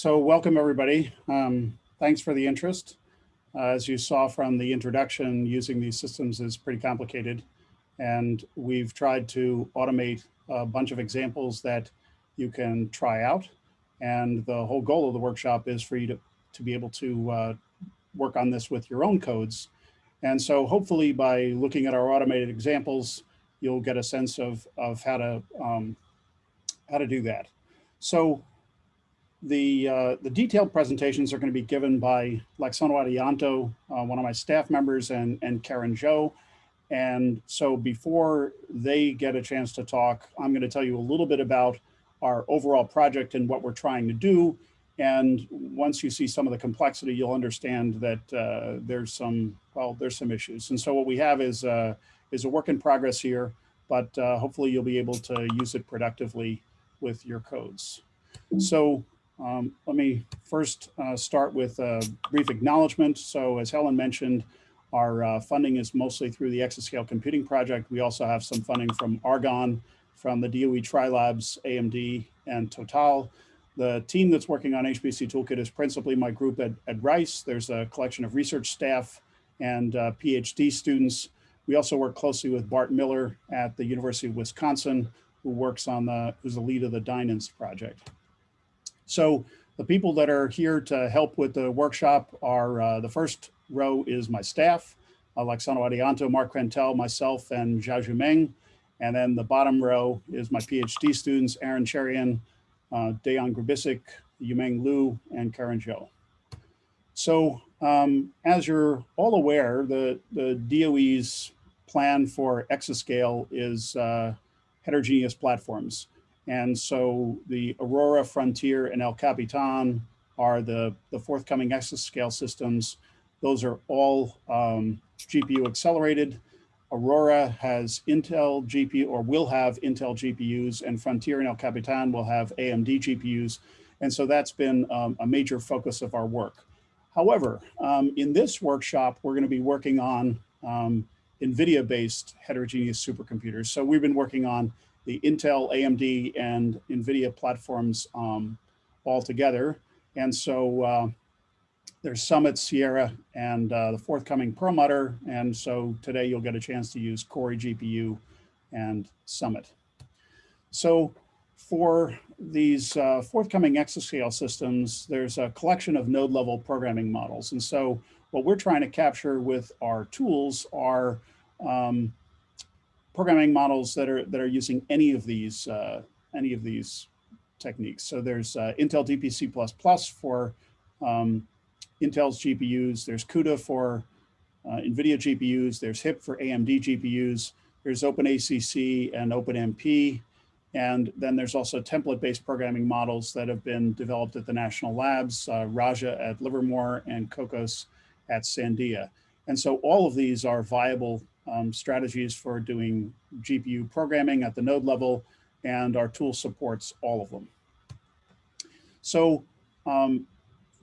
So welcome everybody. Um, thanks for the interest. Uh, as you saw from the introduction, using these systems is pretty complicated. And we've tried to automate a bunch of examples that you can try out. And the whole goal of the workshop is for you to, to be able to uh, work on this with your own codes. And so hopefully by looking at our automated examples, you'll get a sense of, of how to um, how to do that. So the, uh, the detailed presentations are going to be given by Laksono Adhianto, uh, one of my staff members, and, and Karen Zhou. And so before they get a chance to talk, I'm going to tell you a little bit about our overall project and what we're trying to do. And once you see some of the complexity, you'll understand that uh, there's some, well, there's some issues. And so what we have is, uh, is a work in progress here, but uh, hopefully you'll be able to use it productively with your codes. So um, let me first uh, start with a brief acknowledgement. So as Helen mentioned, our uh, funding is mostly through the Exascale Computing Project. We also have some funding from Argonne, from the DOE Tri-Labs, AMD, and Total. The team that's working on HPC Toolkit is principally my group at, at Rice. There's a collection of research staff and uh, PhD students. We also work closely with Bart Miller at the University of Wisconsin, who works on the, who's the lead of the Dyninst project. So the people that are here to help with the workshop are, uh, the first row is my staff, Laksono Adhianto, Mark Krentel, myself, and Xiaozhu Meng. And then the bottom row is my PhD students, Aaron Cherian, uh, Dejan Grubisic, Yumeng Liu, and Karen Zhou. So um, as you're all aware, the, the DOE's plan for exascale is uh, heterogeneous platforms. And so the Aurora, Frontier, and El Capitan are the, the forthcoming exascale systems. Those are all um, GPU accelerated. Aurora has Intel GPU or will have Intel GPUs and Frontier and El Capitan will have AMD GPUs. And so that's been um, a major focus of our work. However, um, in this workshop, we're gonna be working on um, NVIDIA-based heterogeneous supercomputers. So we've been working on the Intel, AMD, and NVIDIA platforms um, all together. And so uh, there's Summit, Sierra, and uh, the forthcoming Perlmutter. And so today you'll get a chance to use Cori GPU and Summit. So for these uh, forthcoming exascale systems, there's a collection of node level programming models. And so what we're trying to capture with our tools are um, programming models that are that are using any of these uh, any of these techniques. So there's uh, Intel DPC++ for um, Intel's GPUs. There's CUDA for uh, NVIDIA GPUs. There's HIP for AMD GPUs. There's OpenACC and OpenMP. And then there's also template-based programming models that have been developed at the national labs, uh, Raja at Livermore and Kokkos at Sandia. And so all of these are viable um, strategies for doing GPU programming at the node level, and our tool supports all of them. So um,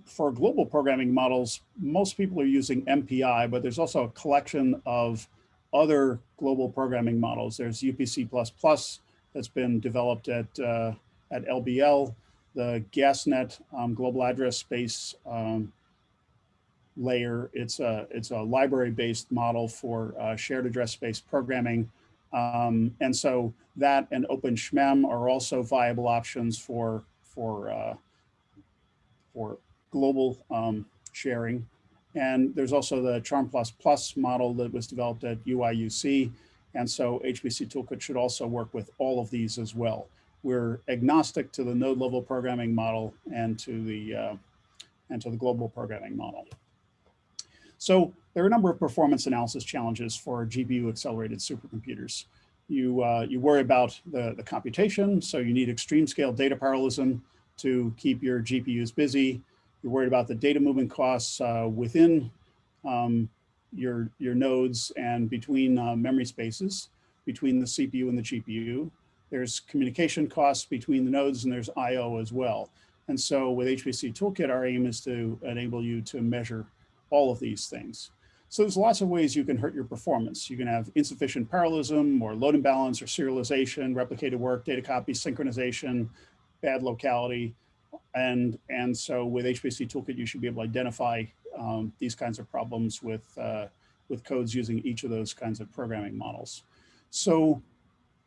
for global programming models, most people are using MPI, but there's also a collection of other global programming models. There's UPC++ that's been developed at, uh, at LBL, the GasNet um, global address space um, layer. It's a, it's a library-based model for uh, shared address space programming. Um, and so that and OpenSHMEM are also viable options for, for, uh, for global um, sharing. And there's also the Charm++ model that was developed at UIUC. And so HPC Toolkit should also work with all of these as well. We're agnostic to the node level programming model and to the, uh, and to the global programming model. So there are a number of performance analysis challenges for GPU accelerated supercomputers. You, uh, you worry about the, the computation, so you need extreme scale data parallelism to keep your GPUs busy. You're worried about the data movement costs uh, within um, your, your nodes and between uh, memory spaces, between the CPU and the GPU. There's communication costs between the nodes and there's IO as well. And so with HPC Toolkit, our aim is to enable you to measure all of these things. So there's lots of ways you can hurt your performance. You can have insufficient parallelism or load imbalance or serialization, replicated work, data copy, synchronization, bad locality. and, and so with HPC Toolkit, you should be able to identify um, these kinds of problems with, uh, with codes using each of those kinds of programming models. So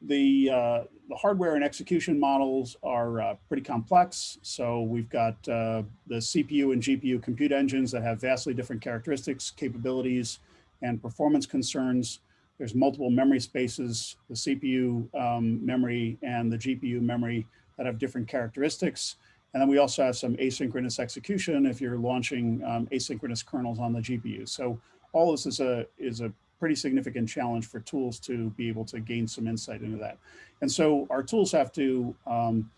the, uh, the hardware and execution models are uh, pretty complex. So we've got uh, the CPU and GPU compute engines that have vastly different characteristics, capabilities, and performance concerns. There's multiple memory spaces, the CPU um, memory and the GPU memory that have different characteristics. And then we also have some asynchronous execution if you're launching um, asynchronous kernels on the GPU. So all this is a, is a pretty significant challenge for tools to be able to gain some insight into that. And so our tools have to um,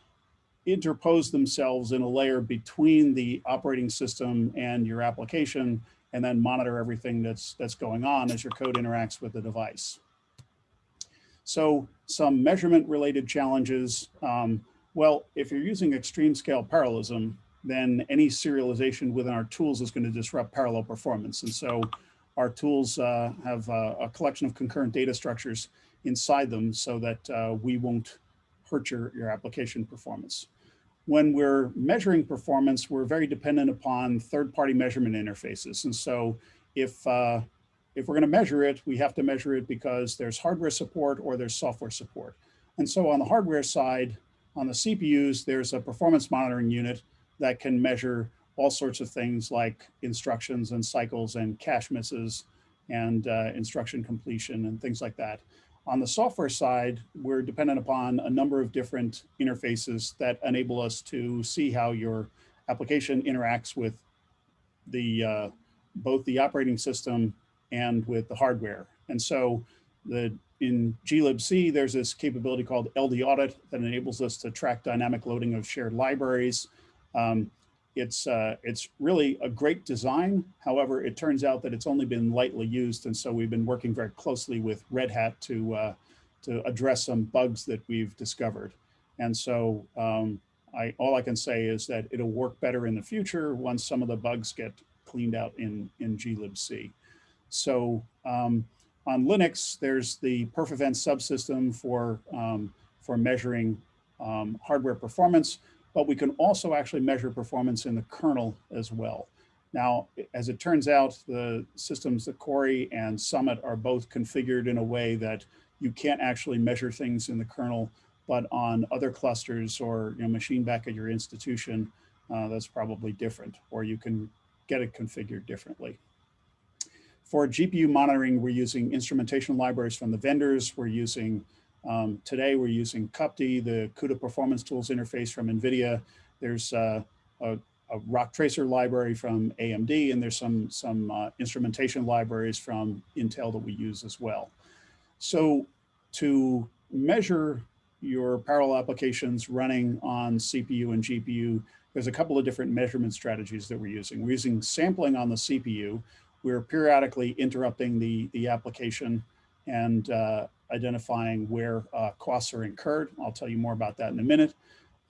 interpose themselves in a layer between the operating system and your application and then monitor everything that's that's going on as your code interacts with the device. So some measurement related challenges. Um, well, if you're using extreme scale parallelism, then any serialization within our tools is going to disrupt parallel performance. And so our tools uh, have a, a, collection of concurrent data structures inside them so that uh, we won't hurt your, your application performance. When we're measuring performance, we're very dependent upon third-party measurement interfaces. And so if, uh, if we're going to measure it, we have to measure it because there's hardware support or there's software support. And so on the hardware side, on the CPUs, there's a performance monitoring unit that can measure all sorts of things like instructions and cycles and cache misses and uh, instruction completion and things like that. On the software side, we're dependent upon a number of different interfaces that enable us to see how your application interacts with the uh, both the operating system and with the hardware. And so the in glibc, there's this capability called LD audit that enables us to track dynamic loading of shared libraries. Um, it's, uh, it's really a great design. However, it turns out that it's only been lightly used. And so we've been working very closely with Red Hat to, uh, to address some bugs that we've discovered. And so um, I, all I can say is that it'll work better in the future once some of the bugs get cleaned out in, in glibc. So um, on Linux, there's the perfevent subsystem for, um, for measuring um, hardware performance, but we can also actually measure performance in the kernel as well. Now, as it turns out, the systems that Cori and Summit are both configured in a way that you can't actually measure things in the kernel, but on other clusters or you know, machine back at your institution, uh, that's probably different, or you can get it configured differently. For GPU monitoring, we're using instrumentation libraries from the vendors. We're using, um, today we're using CUPTI, the CUDA Performance Tools interface from NVIDIA. There's uh, a, a, roctracer library from AMD, and there's some, some uh, instrumentation libraries from Intel that we use as well. So to measure your parallel applications running on CPU and GPU, there's a couple of different measurement strategies that we're using. We're using sampling on the CPU, we're periodically interrupting the, the application and uh, identifying where uh, costs are incurred. I'll tell you more about that in a minute.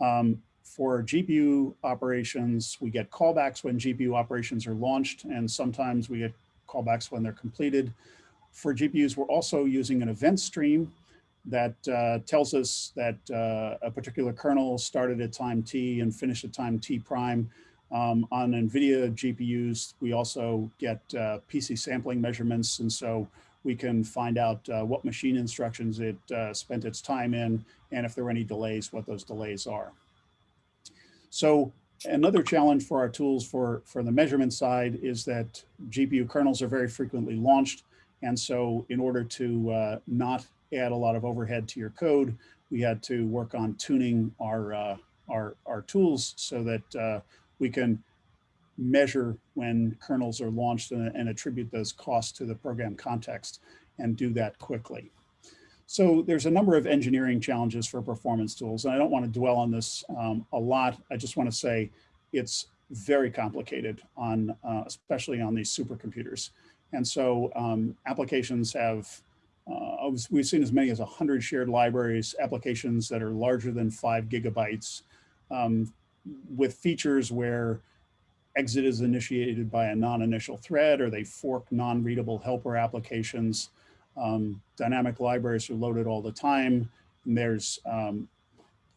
Um, for GPU operations, we get callbacks when GPU operations are launched, and sometimes we get callbacks when they're completed. For GPUs, we're also using an event stream that uh, tells us that uh, a particular kernel started at time t and finished at time t prime. Um, on NVIDIA GPUs, we also get uh, PC sampling measurements. And so we can find out uh, what machine instructions it uh, spent its time in, and if there were any delays, what those delays are. So another challenge for our tools for, for the measurement side is that GPU kernels are very frequently launched. And so in order to uh, not add a lot of overhead to your code, we had to work on tuning our, uh, our, our tools so that uh, we can measure when kernels are launched and, and, attribute those costs to the program context and do that quickly. So there's a number of engineering challenges for performance tools. And I don't want to dwell on this um, a lot. I just want to say it's very complicated on, uh, especially on these supercomputers. And so um, applications have, uh, we've seen as many as 100 shared libraries, applications that are larger than five gigabytes, um, with features where exit is initiated by a non-initial thread or they fork non-readable helper applications. Um, dynamic libraries are loaded all the time. And there's um,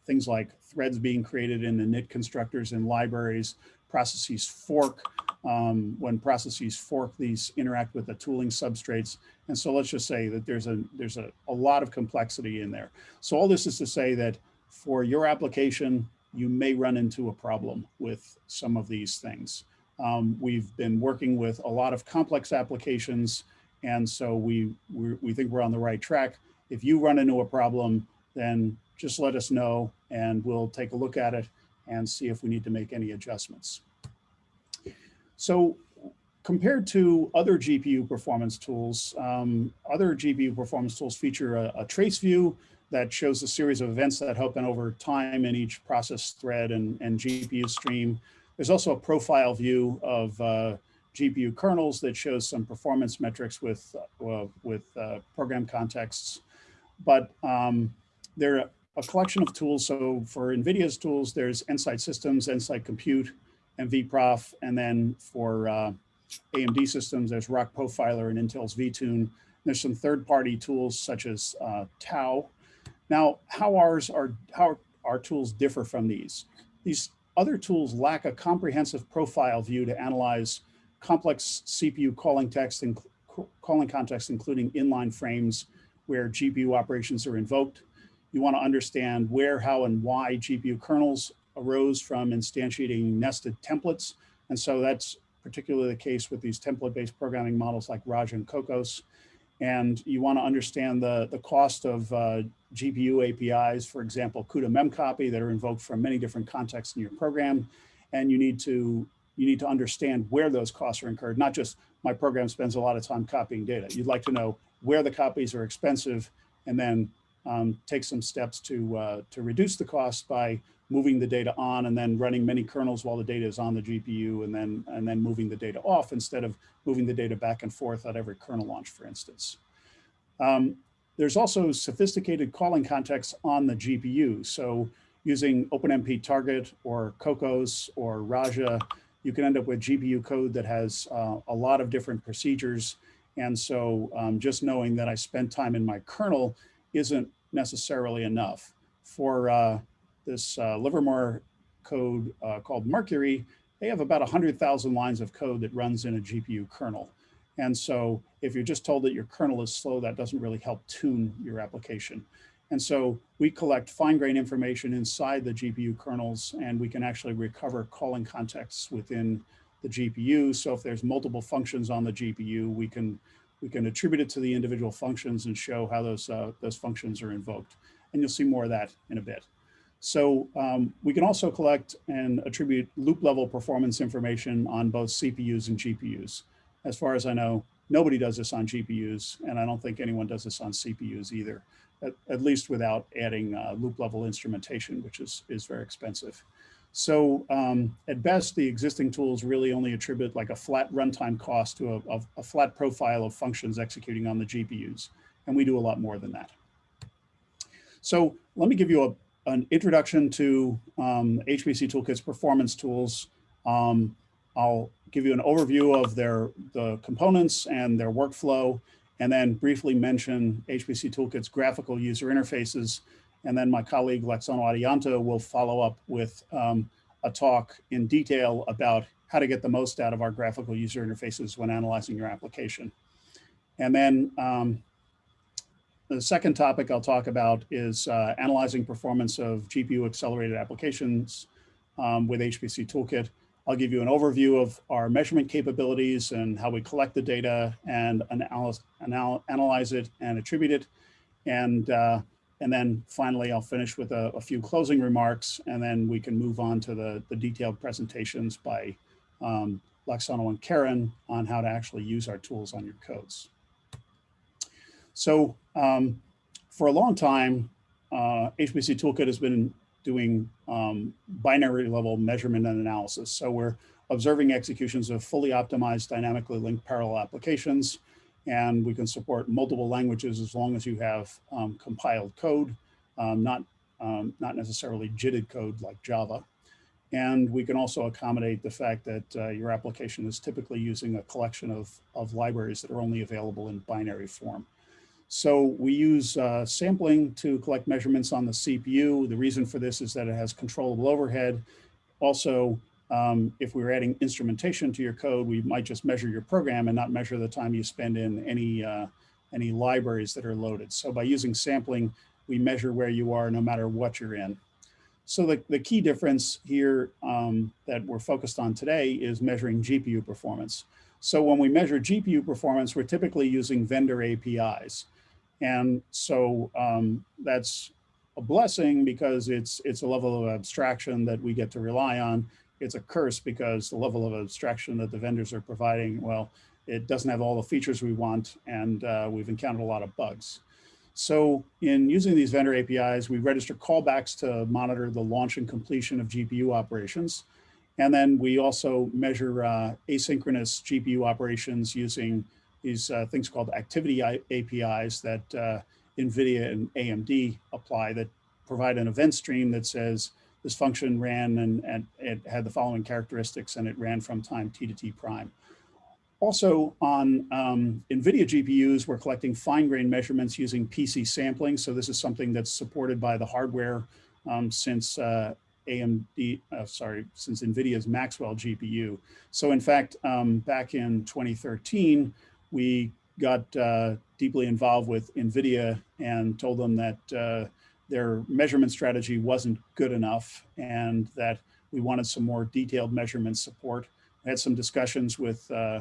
things like threads being created in the init constructors and libraries, processes fork, um, when processes fork, these interact with the tooling substrates. And so let's just say that there's a there's a, a lot of complexity in there. So all this is to say that for your application, you may run into a problem with some of these things. Um, we've been working with a lot of complex applications, and so we, we, we think we're on the right track. If you run into a problem, then just let us know and we'll take a look at it and see if we need to make any adjustments. So compared to other GPU performance tools, um, other GPU performance tools feature a, a, trace view that shows a series of events that happen over time in each process thread and, and GPU stream. There's also a profile view of uh, GPU kernels that shows some performance metrics with, uh, with uh, program contexts. But um, there are a collection of tools. So for NVIDIA's tools, there's Nsight Systems, Nsight Compute, and nvprof. And then for uh, AMD systems, there's rocprofiler and Intel's vTune. There's some third-party tools such as uh, Tau. Now, how ours are how our tools differ from these? These other tools lack a comprehensive profile view to analyze complex CPU calling text and calling context, including inline frames where GPU operations are invoked. You want to understand where, how, and why GPU kernels arose from instantiating nested templates. And so that's particularly the case with these template-based programming models like Raj and Kokkos. And you want to understand the, the cost of uh, GPU APIs, for example, CUDA memcopy that are invoked from many different contexts in your program. And you need to you need to understand where those costs are incurred, not just my program spends a lot of time copying data. You'd like to know where the copies are expensive and then um, take some steps to, uh, to reduce the cost by moving the data on and then running many kernels while the data is on the GPU and then, and then moving the data off instead of moving the data back and forth at every kernel launch, for instance. Um, there's also sophisticated calling contexts on the GPU. So using OpenMP target or Kokkos or Raja, you can end up with GPU code that has uh, a lot of different procedures. And so um, just knowing that I spent time in my kernel isn't necessarily enough. For uh, this uh, Livermore code uh, called Mercury, they have about 100,000 lines of code that runs in a GPU kernel. And so if you're just told that your kernel is slow, that doesn't really help tune your application. And so we collect fine-grained information inside the GPU kernels, and we can actually recover calling contexts within the GPU. So if there's multiple functions on the GPU, we can we can attribute it to the individual functions and show how those uh, those functions are invoked. And you'll see more of that in a bit. So um, we can also collect and attribute loop level performance information on both CPUs and GPUs. As far as I know, nobody does this on GPUs, and I don't think anyone does this on CPUs either, at, at least without adding uh, loop level instrumentation, which is, is very expensive. So um, at best, the existing tools really only attribute like a flat runtime cost to a, a, a, flat profile of functions executing on the GPUs. And we do a lot more than that. So let me give you a, an introduction to um, HPC Toolkit's performance tools. Um, I'll give you an overview of their the components and their workflow, and then briefly mention HPC Toolkit's graphical user interfaces and then my colleague Laksono Adhianto will follow up with um, a talk in detail about how to get the most out of our graphical user interfaces when analyzing your application. And then um, the second topic I'll talk about is uh, analyzing performance of GPU accelerated applications um, with HPC Toolkit. I'll give you an overview of our measurement capabilities and how we collect the data and analyze, anal analyze it and attribute it. And uh, and then finally, I'll finish with a, a, few closing remarks, and then we can move on to the, the detailed presentations by um, and Karen on how to actually use our tools on your codes. So um, for a long time, uh, HPC Toolkit has been doing um, binary level measurement and analysis. So we're observing executions of fully optimized dynamically linked parallel applications and we can support multiple languages as long as you have um, compiled code, um, not, um, not necessarily JITted code like Java. And we can also accommodate the fact that uh, your application is typically using a collection of, of libraries that are only available in binary form. So we use uh, sampling to collect measurements on the CPU. The reason for this is that it has controllable overhead. Also, um, if we were adding instrumentation to your code, we might just measure your program and not measure the time you spend in any, uh, any libraries that are loaded. So by using sampling, we measure where you are no matter what you're in. So the, the key difference here um, that we're focused on today is measuring GPU performance. So when we measure GPU performance, we're typically using vendor APIs. And so um, that's a blessing because it's, it's a level of abstraction that we get to rely on. It's a curse because the level of abstraction that the vendors are providing, well, it doesn't have all the features we want and uh, we've encountered a lot of bugs. So in using these vendor APIs, we register callbacks to monitor the launch and completion of GPU operations. And then we also measure uh, asynchronous GPU operations using these uh, things called activity APIs that uh, NVIDIA and AMD apply that provide an event stream that says this function ran and, and it had the following characteristics and it ran from time t to t prime. Also on um, NVIDIA GPUs, we're collecting fine grain measurements using PC sampling. So this is something that's supported by the hardware um, since uh, AMD, uh, sorry, since NVIDIA's Maxwell GPU. So in fact, um, back in 2013, we got uh, deeply involved with NVIDIA and told them that uh, their measurement strategy wasn't good enough and that we wanted some more detailed measurement support. I had some discussions with uh,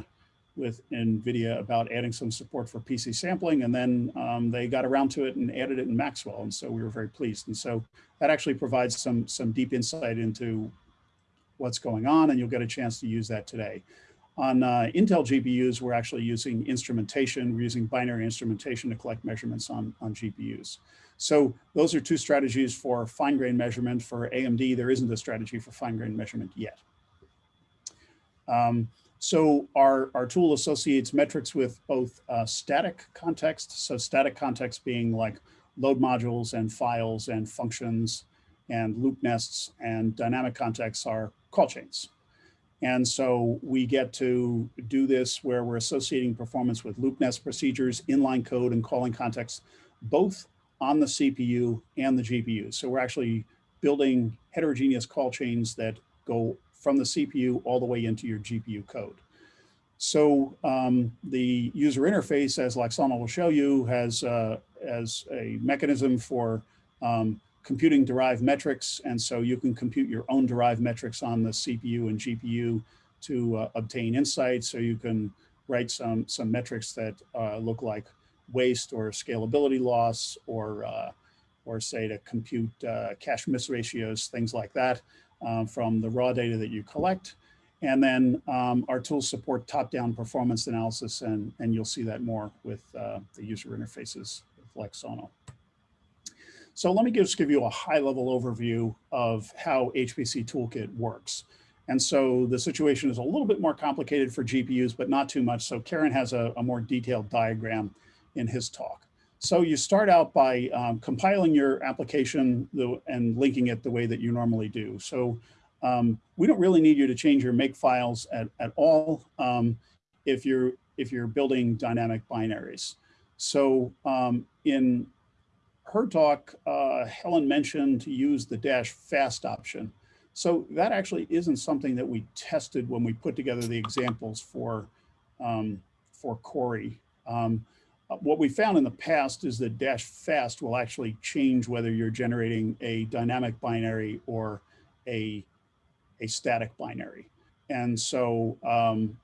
with NVIDIA about adding some support for PC sampling, and then um, they got around to it and added it in Maxwell, and so we were very pleased. And so that actually provides some, some deep insight into what's going on, and you'll get a chance to use that today. On uh, Intel GPUs, we're actually using instrumentation. We're using binary instrumentation to collect measurements on, on GPUs. So those are two strategies for fine grain measurement. For AMD, there isn't a strategy for fine grain measurement yet. Um, so our, our tool associates metrics with both uh, static context, so static context being like load modules and files and functions and loop nests and dynamic contexts are call chains. And so we get to do this where we're associating performance with loop nest procedures, inline code and calling context, both on the CPU and the GPU. So we're actually building heterogeneous call chains that go from the CPU all the way into your GPU code. So um, the user interface, as Laksono will show you, has, uh, as a mechanism for um, computing derived metrics. And so you can compute your own derived metrics on the CPU and GPU to uh, obtain insights. So you can write some, some metrics that uh, look like waste or scalability loss or, uh, or say to compute uh, cache miss ratios, things like that. Uh, from the raw data that you collect. And then um, our tools support top-down performance analysis, and, and you'll see that more with uh, the user interfaces Laksono. So let me just give you a high-level overview of how HPC Toolkit works. And so the situation is a little bit more complicated for GPUs, but not too much. So Karen has a, a more detailed diagram in his talk. So you start out by um, compiling your application and linking it the way that you normally do. So um, we don't really need you to change your make files at, at all um, if you're if you're building dynamic binaries. So um, in her talk, uh, Helen mentioned to use the dash fast option. So that actually isn't something that we tested when we put together the examples for um, for Cori. Um, uh, what we found in the past is that dash fast will actually change whether you're generating a dynamic binary or a, a static binary. And so um,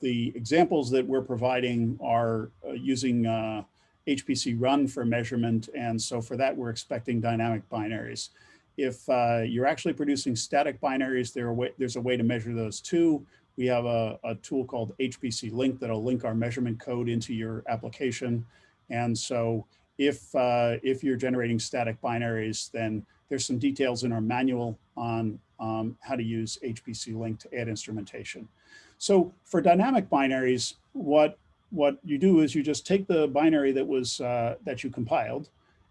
the examples that we're providing are uh, using uh, HPC run for measurement. And so for that, we're expecting dynamic binaries. If uh, you're actually producing static binaries, there way, there's a way to measure those too. We have a, a tool called HPC Link that'll link our measurement code into your application. And so if, uh, if you're generating static binaries, then there's some details in our manual on um, how to use HPC Link to add instrumentation. So for dynamic binaries, what, what you do is you just take the binary that was uh, that you compiled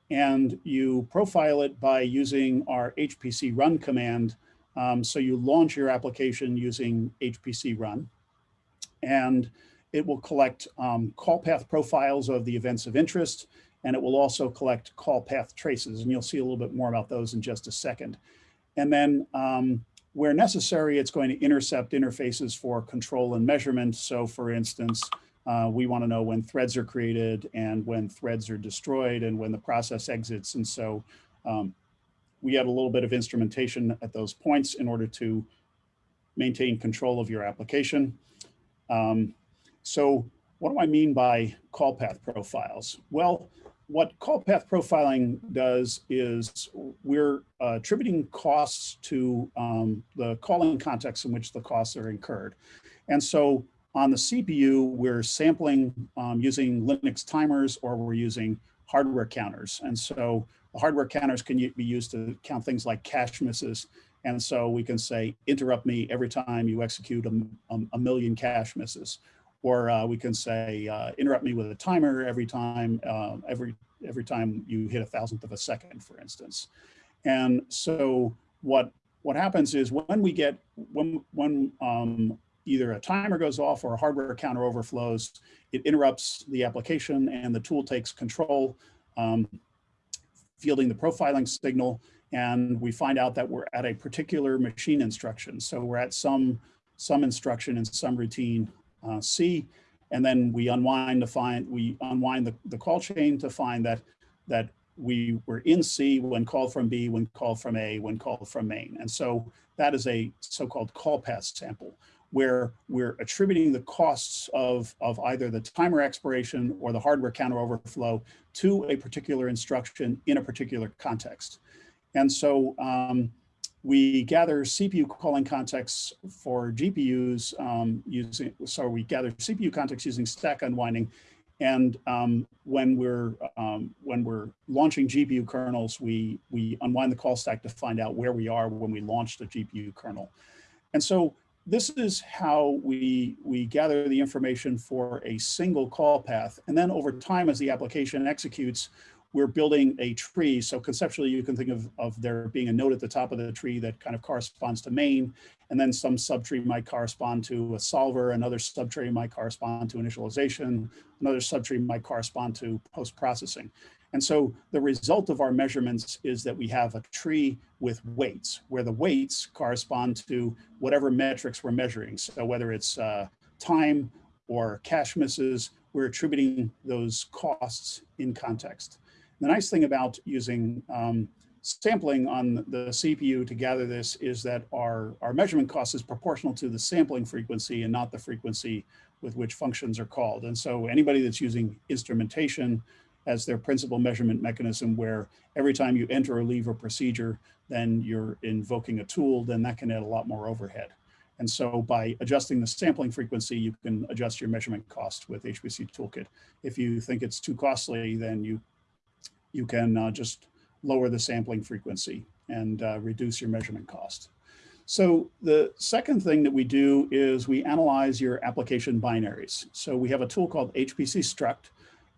and you profile it by using our HPC run command um, so you launch your application using HPC run. And it will collect um, call path profiles of the events of interest, and it will also collect call path traces. And you'll see a little bit more about those in just a second. And then um, where necessary, it's going to intercept interfaces for control and measurement. So for instance, uh, we want to know when threads are created and when threads are destroyed and when the process exits. And so um, we add a little bit of instrumentation at those points in order to maintain control of your application. Um, so what do I mean by call path profiles? Well, what call path profiling does is we're uh, attributing costs to um, the calling context in which the costs are incurred. And so on the CPU, we're sampling um, using Linux timers or we're using hardware counters. And so the hardware counters can be used to count things like cache misses. And so we can say, interrupt me every time you execute a, a, a million cache misses. Or uh, we can say, uh, interrupt me with a timer every time, uh, every, every time you hit a thousandth of a second, for instance. And so what, what happens is when we get, when, when um, either a timer goes off or a hardware counter overflows, it interrupts the application and the tool takes control, um, fielding the profiling signal. And we find out that we're at a particular machine instruction. So we're at some, some instruction in some routine uh, C, and then we unwind to find, we unwind the, the call chain to find that, that we were in C when called from B, when called from A, when called from main. And so that is a so-called call path sample where we're attributing the costs of, of either the timer expiration or the hardware counter overflow to a particular instruction in a particular context. And so um, we gather CPU calling contexts for GPUs um, using, so we gather CPU context using stack unwinding. And um, when we're um, when we're launching GPU kernels, we we unwind the call stack to find out where we are when we launch the GPU kernel. And so this is how we, we gather the information for a single call path. And then over time, as the application executes, we're building a tree. So conceptually, you can think of, of there being a node at the top of the tree that kind of corresponds to main, and then some subtree might correspond to a solver, another subtree might correspond to initialization, another subtree might correspond to post-processing. And so the result of our measurements is that we have a tree with weights, where the weights correspond to whatever metrics we're measuring. So whether it's uh, time or cache misses, we're attributing those costs in context. The nice thing about using um, sampling on the CPU to gather this is that our, our measurement cost is proportional to the sampling frequency and not the frequency with which functions are called. And so anybody that's using instrumentation as their principal measurement mechanism where every time you enter or leave a procedure, then you're invoking a tool, then that can add a lot more overhead. And so by adjusting the sampling frequency, you can adjust your measurement cost with HPC Toolkit. If you think it's too costly, then you, you can uh, just lower the sampling frequency and uh, reduce your measurement cost. So the second thing that we do is we analyze your application binaries. So we have a tool called HPC Struct,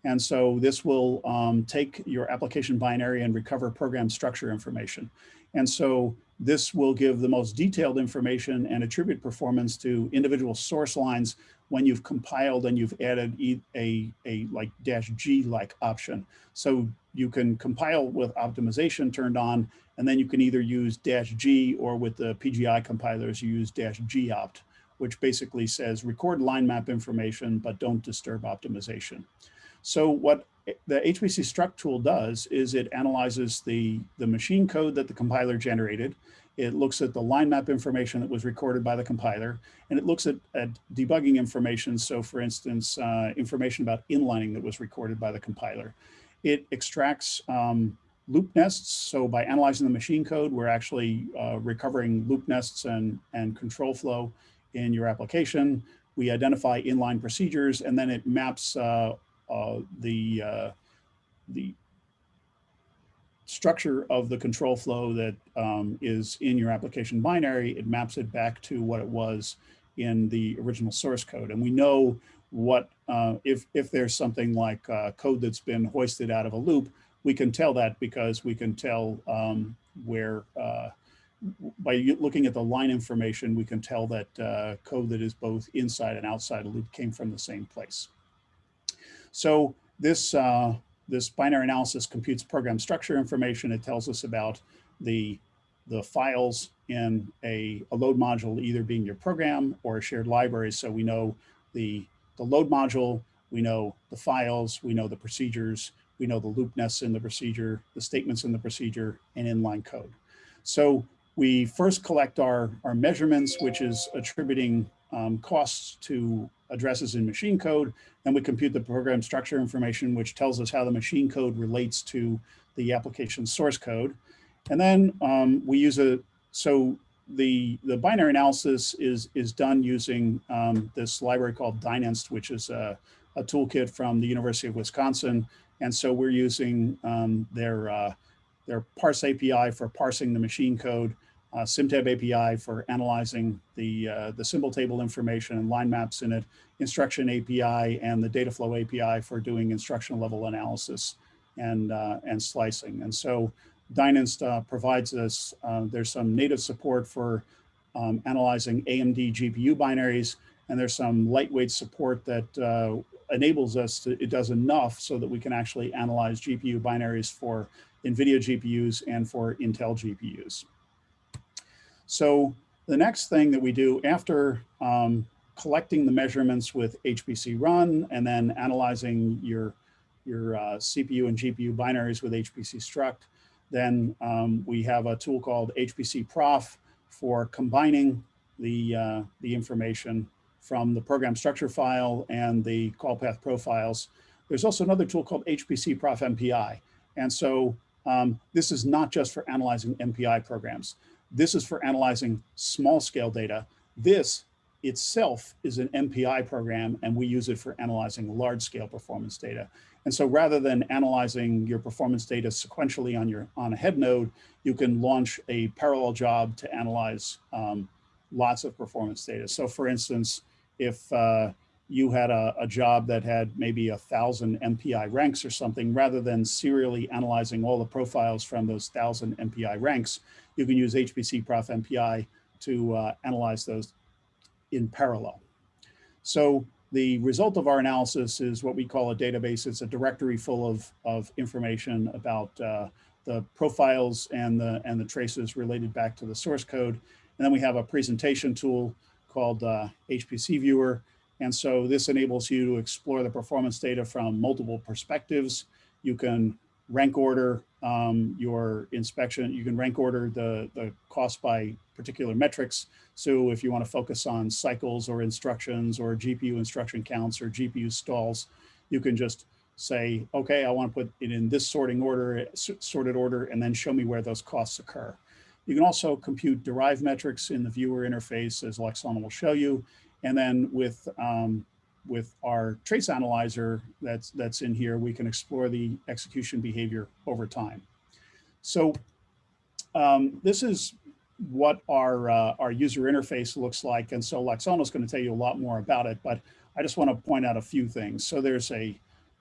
and so this will um, take your application binary and recover program structure information. And so this will give the most detailed information and attribute performance to individual source lines when you've compiled and you've added a, a, a like dash G like option. So you can compile with optimization turned on, and then you can either use dash G or with the PGI compilers, you use dash G opt, which basically says record line map information, but don't disturb optimization. So what the HPC struct tool does is it analyzes the, the machine code that the compiler generated. It looks at the line map information that was recorded by the compiler, and it looks at, at debugging information. So for instance, uh, information about inlining that was recorded by the compiler. It extracts um, loop nests. So by analyzing the machine code, we're actually uh, recovering loop nests and, and control flow in your application. We identify inline procedures, and then it maps uh, the uh, the structure of the control flow that um, is in your application binary, it maps it back to what it was in the original source code. And we know what, uh, if, if there's something like uh, code that's been hoisted out of a loop, we can tell that because we can tell um, where, uh, by looking at the line information, we can tell that uh, code that is both inside and outside a loop came from the same place. So this, uh, this binary analysis computes program structure information. It tells us about the, the files in a, a load module either being your program or a shared library. So we know the, the load module, we know the files, we know the procedures, we know the loop nests in the procedure, the statements in the procedure, and inline code. So we first collect our, our measurements, which is attributing um, costs to addresses in machine code. Then we compute the program structure information, which tells us how the machine code relates to the application source code. And then um, we use a, so the, the binary analysis is, is done using um, this library called Dyninst, which is a, a toolkit from the University of Wisconsin. And so we're using um, their, uh, their parse API for parsing the machine code, uh, SymTab API for analyzing the, uh, the symbol table information and line maps in it, instruction API and the data flow API for doing instructional level analysis and, uh, and slicing. And so Dyninst uh, provides us, uh, there's some native support for um, analyzing AMD GPU binaries, and there's some lightweight support that uh, enables us to, it does enough so that we can actually analyze GPU binaries for NVIDIA GPUs and for Intel GPUs. So the next thing that we do after um, collecting the measurements with HPC run and then analyzing your, your uh, CPU and GPU binaries with HPC struct, then um, we have a tool called HPC prof for combining the, uh, the information from the program structure file and the call path profiles. There's also another tool called HPC prof MPI. And so um, this is not just for analyzing MPI programs. This is for analyzing small scale data. This itself is an MPI program and we use it for analyzing large scale performance data. And so rather than analyzing your performance data sequentially on your on a head node, you can launch a parallel job to analyze um, lots of performance data. So for instance, if uh, you had a, a, job that had maybe a thousand MPI ranks or something, rather than serially analyzing all the profiles from those thousand MPI ranks, you can use HPC Prof MPI to uh, analyze those in parallel. So the result of our analysis is what we call a database. It's a directory full of, of information about uh, the profiles and the, and the traces related back to the source code. And then we have a presentation tool called uh, HPC Viewer. And so this enables you to explore the performance data from multiple perspectives. You can rank order um, your inspection. You can rank order the, the cost by particular metrics. So if you want to focus on cycles or instructions or GPU instruction counts or GPU stalls, you can just say, okay, I want to put it in this sorting order, sorted order, and then show me where those costs occur. You can also compute derived metrics in the viewer interface, as Laksono will show you. And then with um, with our trace analyzer that's, that's in here, we can explore the execution behavior over time. So um, this is what our, uh, our user interface looks like. And so Laksono is going to tell you a lot more about it, but I just want to point out a few things. So there's a,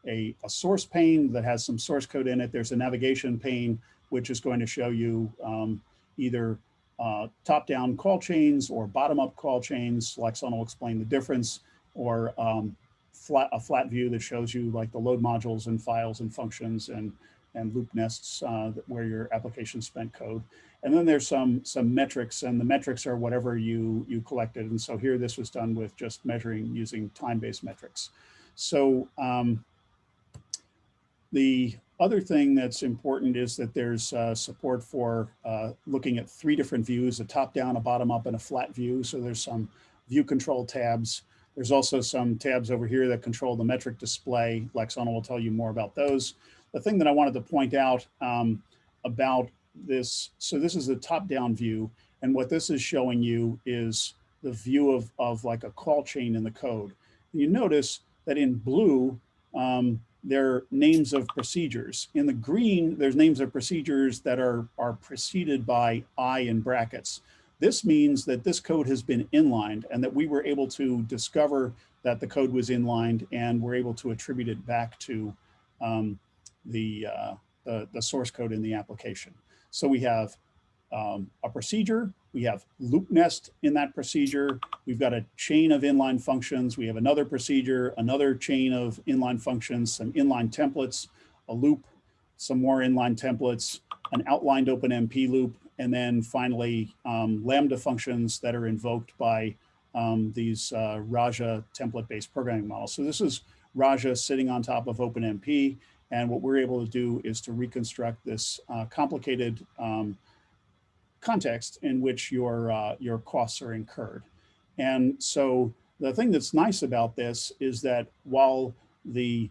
a, a source pane that has some source code in it. There's a navigation pane, which is going to show you um, either uh, top-down call chains or bottom-up call chains. Laksono will explain the difference or um, flat, a flat view that shows you like the load modules and files and functions and, and loop nests uh, where your application spent code. And then there's some, some metrics and the metrics are whatever you, you collected. And so here this was done with just measuring using time-based metrics. So um, the other thing that's important is that there's uh, support for uh, looking at three different views, a top-down, a bottom-up, and a flat view. So there's some view control tabs there's also some tabs over here that control the metric display. Laksono will tell you more about those. The thing that I wanted to point out um, about this, so this is the top-down view, and what this is showing you is the view of, of like a call chain in the code. You notice that in blue, um, there are names of procedures. In the green, there's names of procedures that are, are preceded by I in brackets. This means that this code has been inlined and that we were able to discover that the code was inlined and we're able to attribute it back to um, the, uh, the, the source code in the application. So we have um, a procedure, we have loop nest in that procedure. We've got a chain of inline functions. We have another procedure, another chain of inline functions, some inline templates, a loop, some more inline templates, an outlined OpenMP loop, and then finally um, Lambda functions that are invoked by um, these uh, Raja template-based programming models. So this is Raja sitting on top of OpenMP, and what we're able to do is to reconstruct this uh, complicated um, context in which your, uh, your costs are incurred. And so the thing that's nice about this is that while the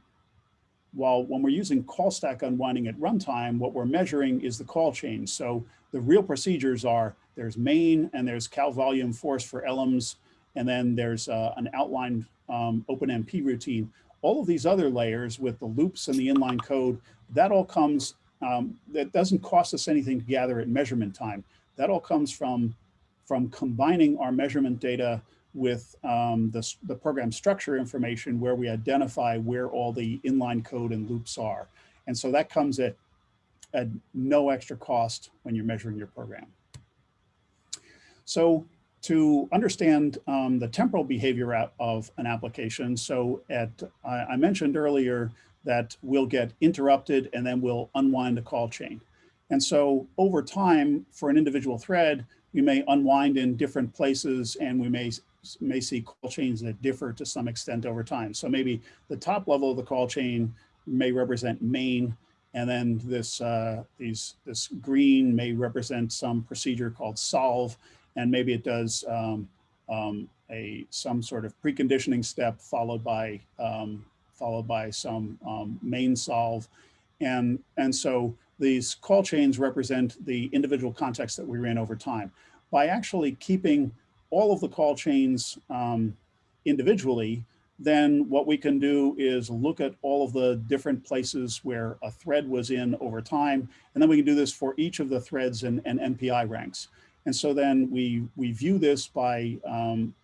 while when we're using call stack unwinding at runtime, what we're measuring is the call chain. So the real procedures are there's main and there's cal volume force for elms, and then there's uh, an outlined um, OpenMP routine. All of these other layers with the loops and the inline code, that all comes, um, that doesn't cost us anything to gather at measurement time. That all comes from, from combining our measurement data with um, the, the program structure information where we identify where all the inline code and loops are. And so that comes at, at no extra cost when you're measuring your program. So to understand um, the temporal behavior of an application, so at I, I mentioned earlier that we'll get interrupted and then we'll unwind the call chain. And so over time, for an individual thread, we may unwind in different places and we may, may see call chains that differ to some extent over time. So maybe the top level of the call chain may represent main, and then this, uh, these, this green may represent some procedure called solve, and maybe it does um, um, a some sort of preconditioning step followed by um, followed by some um, main solve, and and so these call chains represent the individual context that we ran over time. By actually keeping all of the call chains um, individually, then what we can do is look at all of the different places where a thread was in over time. And then we can do this for each of the threads and, and MPI ranks. And so then we, we view this by, um,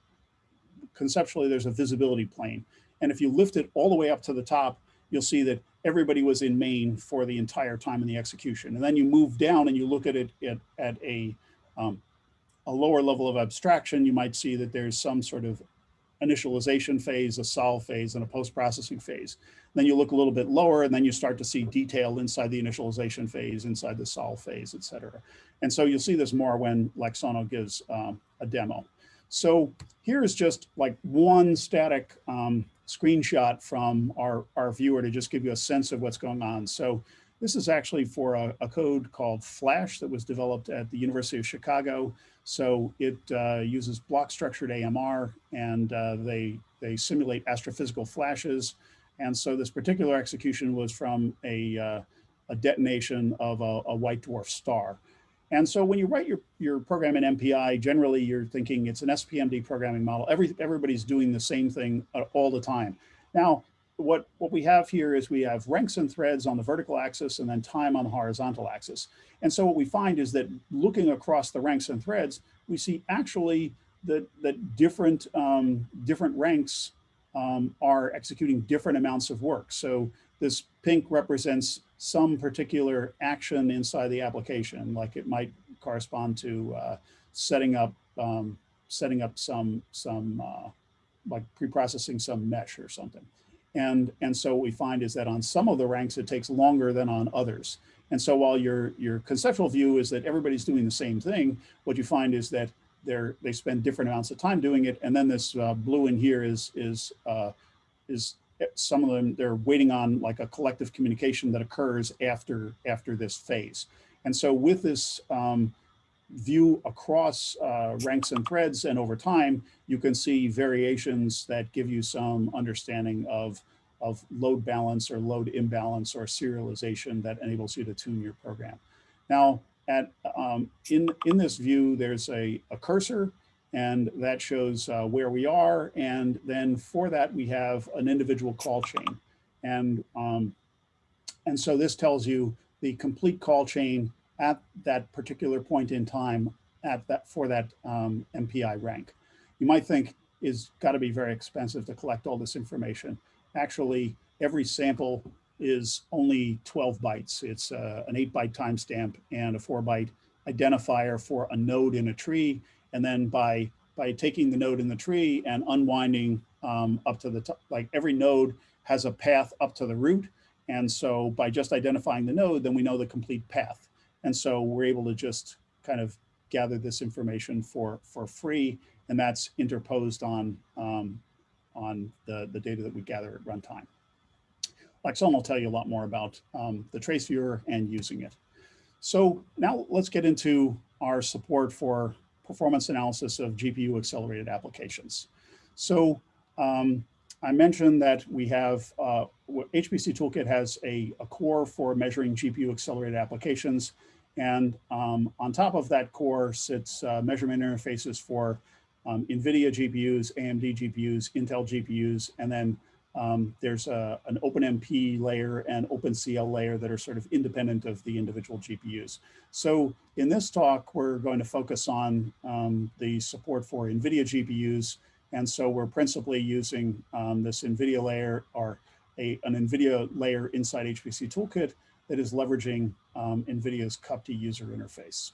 conceptually, there's a visibility plane. And if you lift it all the way up to the top, you'll see that everybody was in main for the entire time in the execution. And then you move down and you look at it at, at a, um, a lower level of abstraction, you might see that there's some sort of initialization phase, a solve phase, and a post-processing phase. Then you look a little bit lower and then you start to see detail inside the initialization phase, inside the solve phase, et cetera. And so you'll see this more when Laksono gives um, a demo. So here is just like one static um, screenshot from our, our viewer to just give you a sense of what's going on. So this is actually for a, a code called Flash that was developed at the University of Chicago. So it uh, uses block structured AMR and uh, they, they simulate astrophysical flashes. And so this particular execution was from a, uh, a detonation of a, a white dwarf star. And so when you write your, your program in MPI, generally you're thinking it's an SPMD programming model. Every, everybody's doing the same thing uh, all the time. Now, what, what we have here is we have ranks and threads on the vertical axis and then time on the horizontal axis. And so what we find is that looking across the ranks and threads, we see actually that, that different, um, different ranks um, are executing different amounts of work. So this pink represents some particular action inside the application, like it might correspond to uh, setting up um, setting up some some uh, like pre-processing some mesh or something. And, and so what we find is that on some of the ranks, it takes longer than on others. And so while your, your conceptual view is that everybody's doing the same thing, what you find is that they're, they spend different amounts of time doing it. And then this uh, blue in here is, is, uh, is some of them, they're waiting on like a collective communication that occurs after, after this phase. And so with this um, view across uh, ranks and threads and over time, you can see variations that give you some understanding of, of load balance or load imbalance or serialization that enables you to tune your program. Now, at, um, in, in this view, there's a, a cursor and that shows uh, where we are. And then for that, we have an individual call chain. And, um, and so this tells you the complete call chain at that particular point in time at that for that um, MPI rank. You might think is got to be very expensive to collect all this information. Actually, every sample is only 12 bytes. It's uh, an eight byte timestamp and a four byte identifier for a node in a tree. And then by, by taking the node in the tree and unwinding um, up to the top, like every node has a path up to the root. And so by just identifying the node, then we know the complete path. And so we're able to just kind of gather this information for, for free. And that's interposed on, um, on the, the data that we gather at runtime. Laksono will tell you a lot more about um, the trace viewer and using it. So now let's get into our support for performance analysis of GPU accelerated applications. So um, I mentioned that we have, uh, HPC Toolkit has a, a, core for measuring GPU accelerated applications. And um, on top of that core sits uh, measurement interfaces for um, NVIDIA GPUs, AMD GPUs, Intel GPUs, and then um, there's a, an OpenMP layer and OpenCL layer that are sort of independent of the individual GPUs. So in this talk, we're going to focus on um, the support for NVIDIA GPUs. And so we're principally using um, this NVIDIA layer or a, an NVIDIA layer inside HPC Toolkit that is leveraging um, NVIDIA's CUPTI user interface.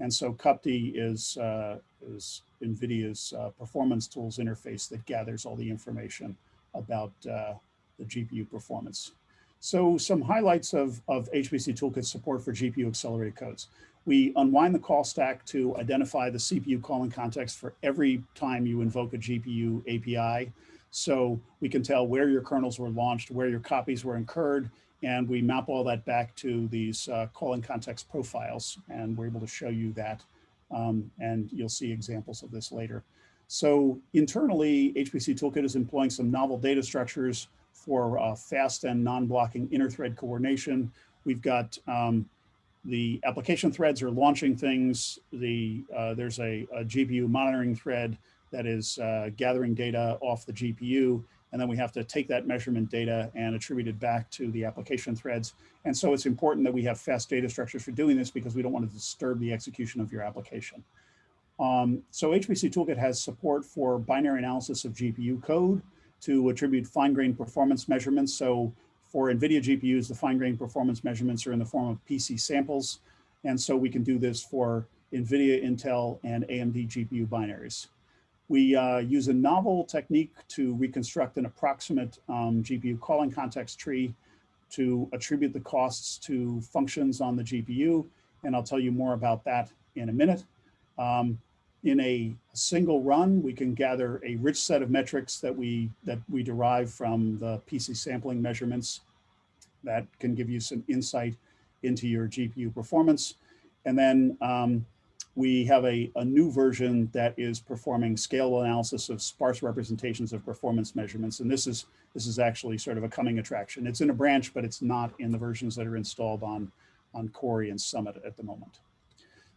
And so CUPTI is, uh, is NVIDIA's uh, performance tools interface that gathers all the information about uh, the GPU performance. So some highlights of, of HPC Toolkit support for GPU accelerated codes. We unwind the call stack to identify the CPU calling context for every time you invoke a GPU API. So we can tell where your kernels were launched, where your copies were incurred, and we map all that back to these uh, calling context profiles, and we're able to show you that. Um, and you'll see examples of this later. So internally, HPC Toolkit is employing some novel data structures for uh, fast and non-blocking inter-thread coordination. We've got um, the application threads are launching things. The uh, There's a, a, GPU monitoring thread that is uh, gathering data off the GPU. And then we have to take that measurement data and attribute it back to the application threads. And so it's important that we have fast data structures for doing this because we don't want to disturb the execution of your application. Um, so HPC Toolkit has support for binary analysis of GPU code to attribute fine-grained performance measurements. So for NVIDIA GPUs, the fine-grained performance measurements are in the form of PC samples. And so we can do this for NVIDIA, Intel, and AMD GPU binaries. We uh, use a novel technique to reconstruct an approximate um, GPU calling context tree to attribute the costs to functions on the GPU. And I'll tell you more about that in a minute. Um, in a single run, we can gather a rich set of metrics that we that we derive from the PC sampling measurements that can give you some insight into your GPU performance. And then um, we have a, a new version that is performing scalable analysis of sparse representations of performance measurements. And this is this is actually sort of a coming attraction. It's in a branch, but it's not in the versions that are installed on, on Cori and Summit at the moment.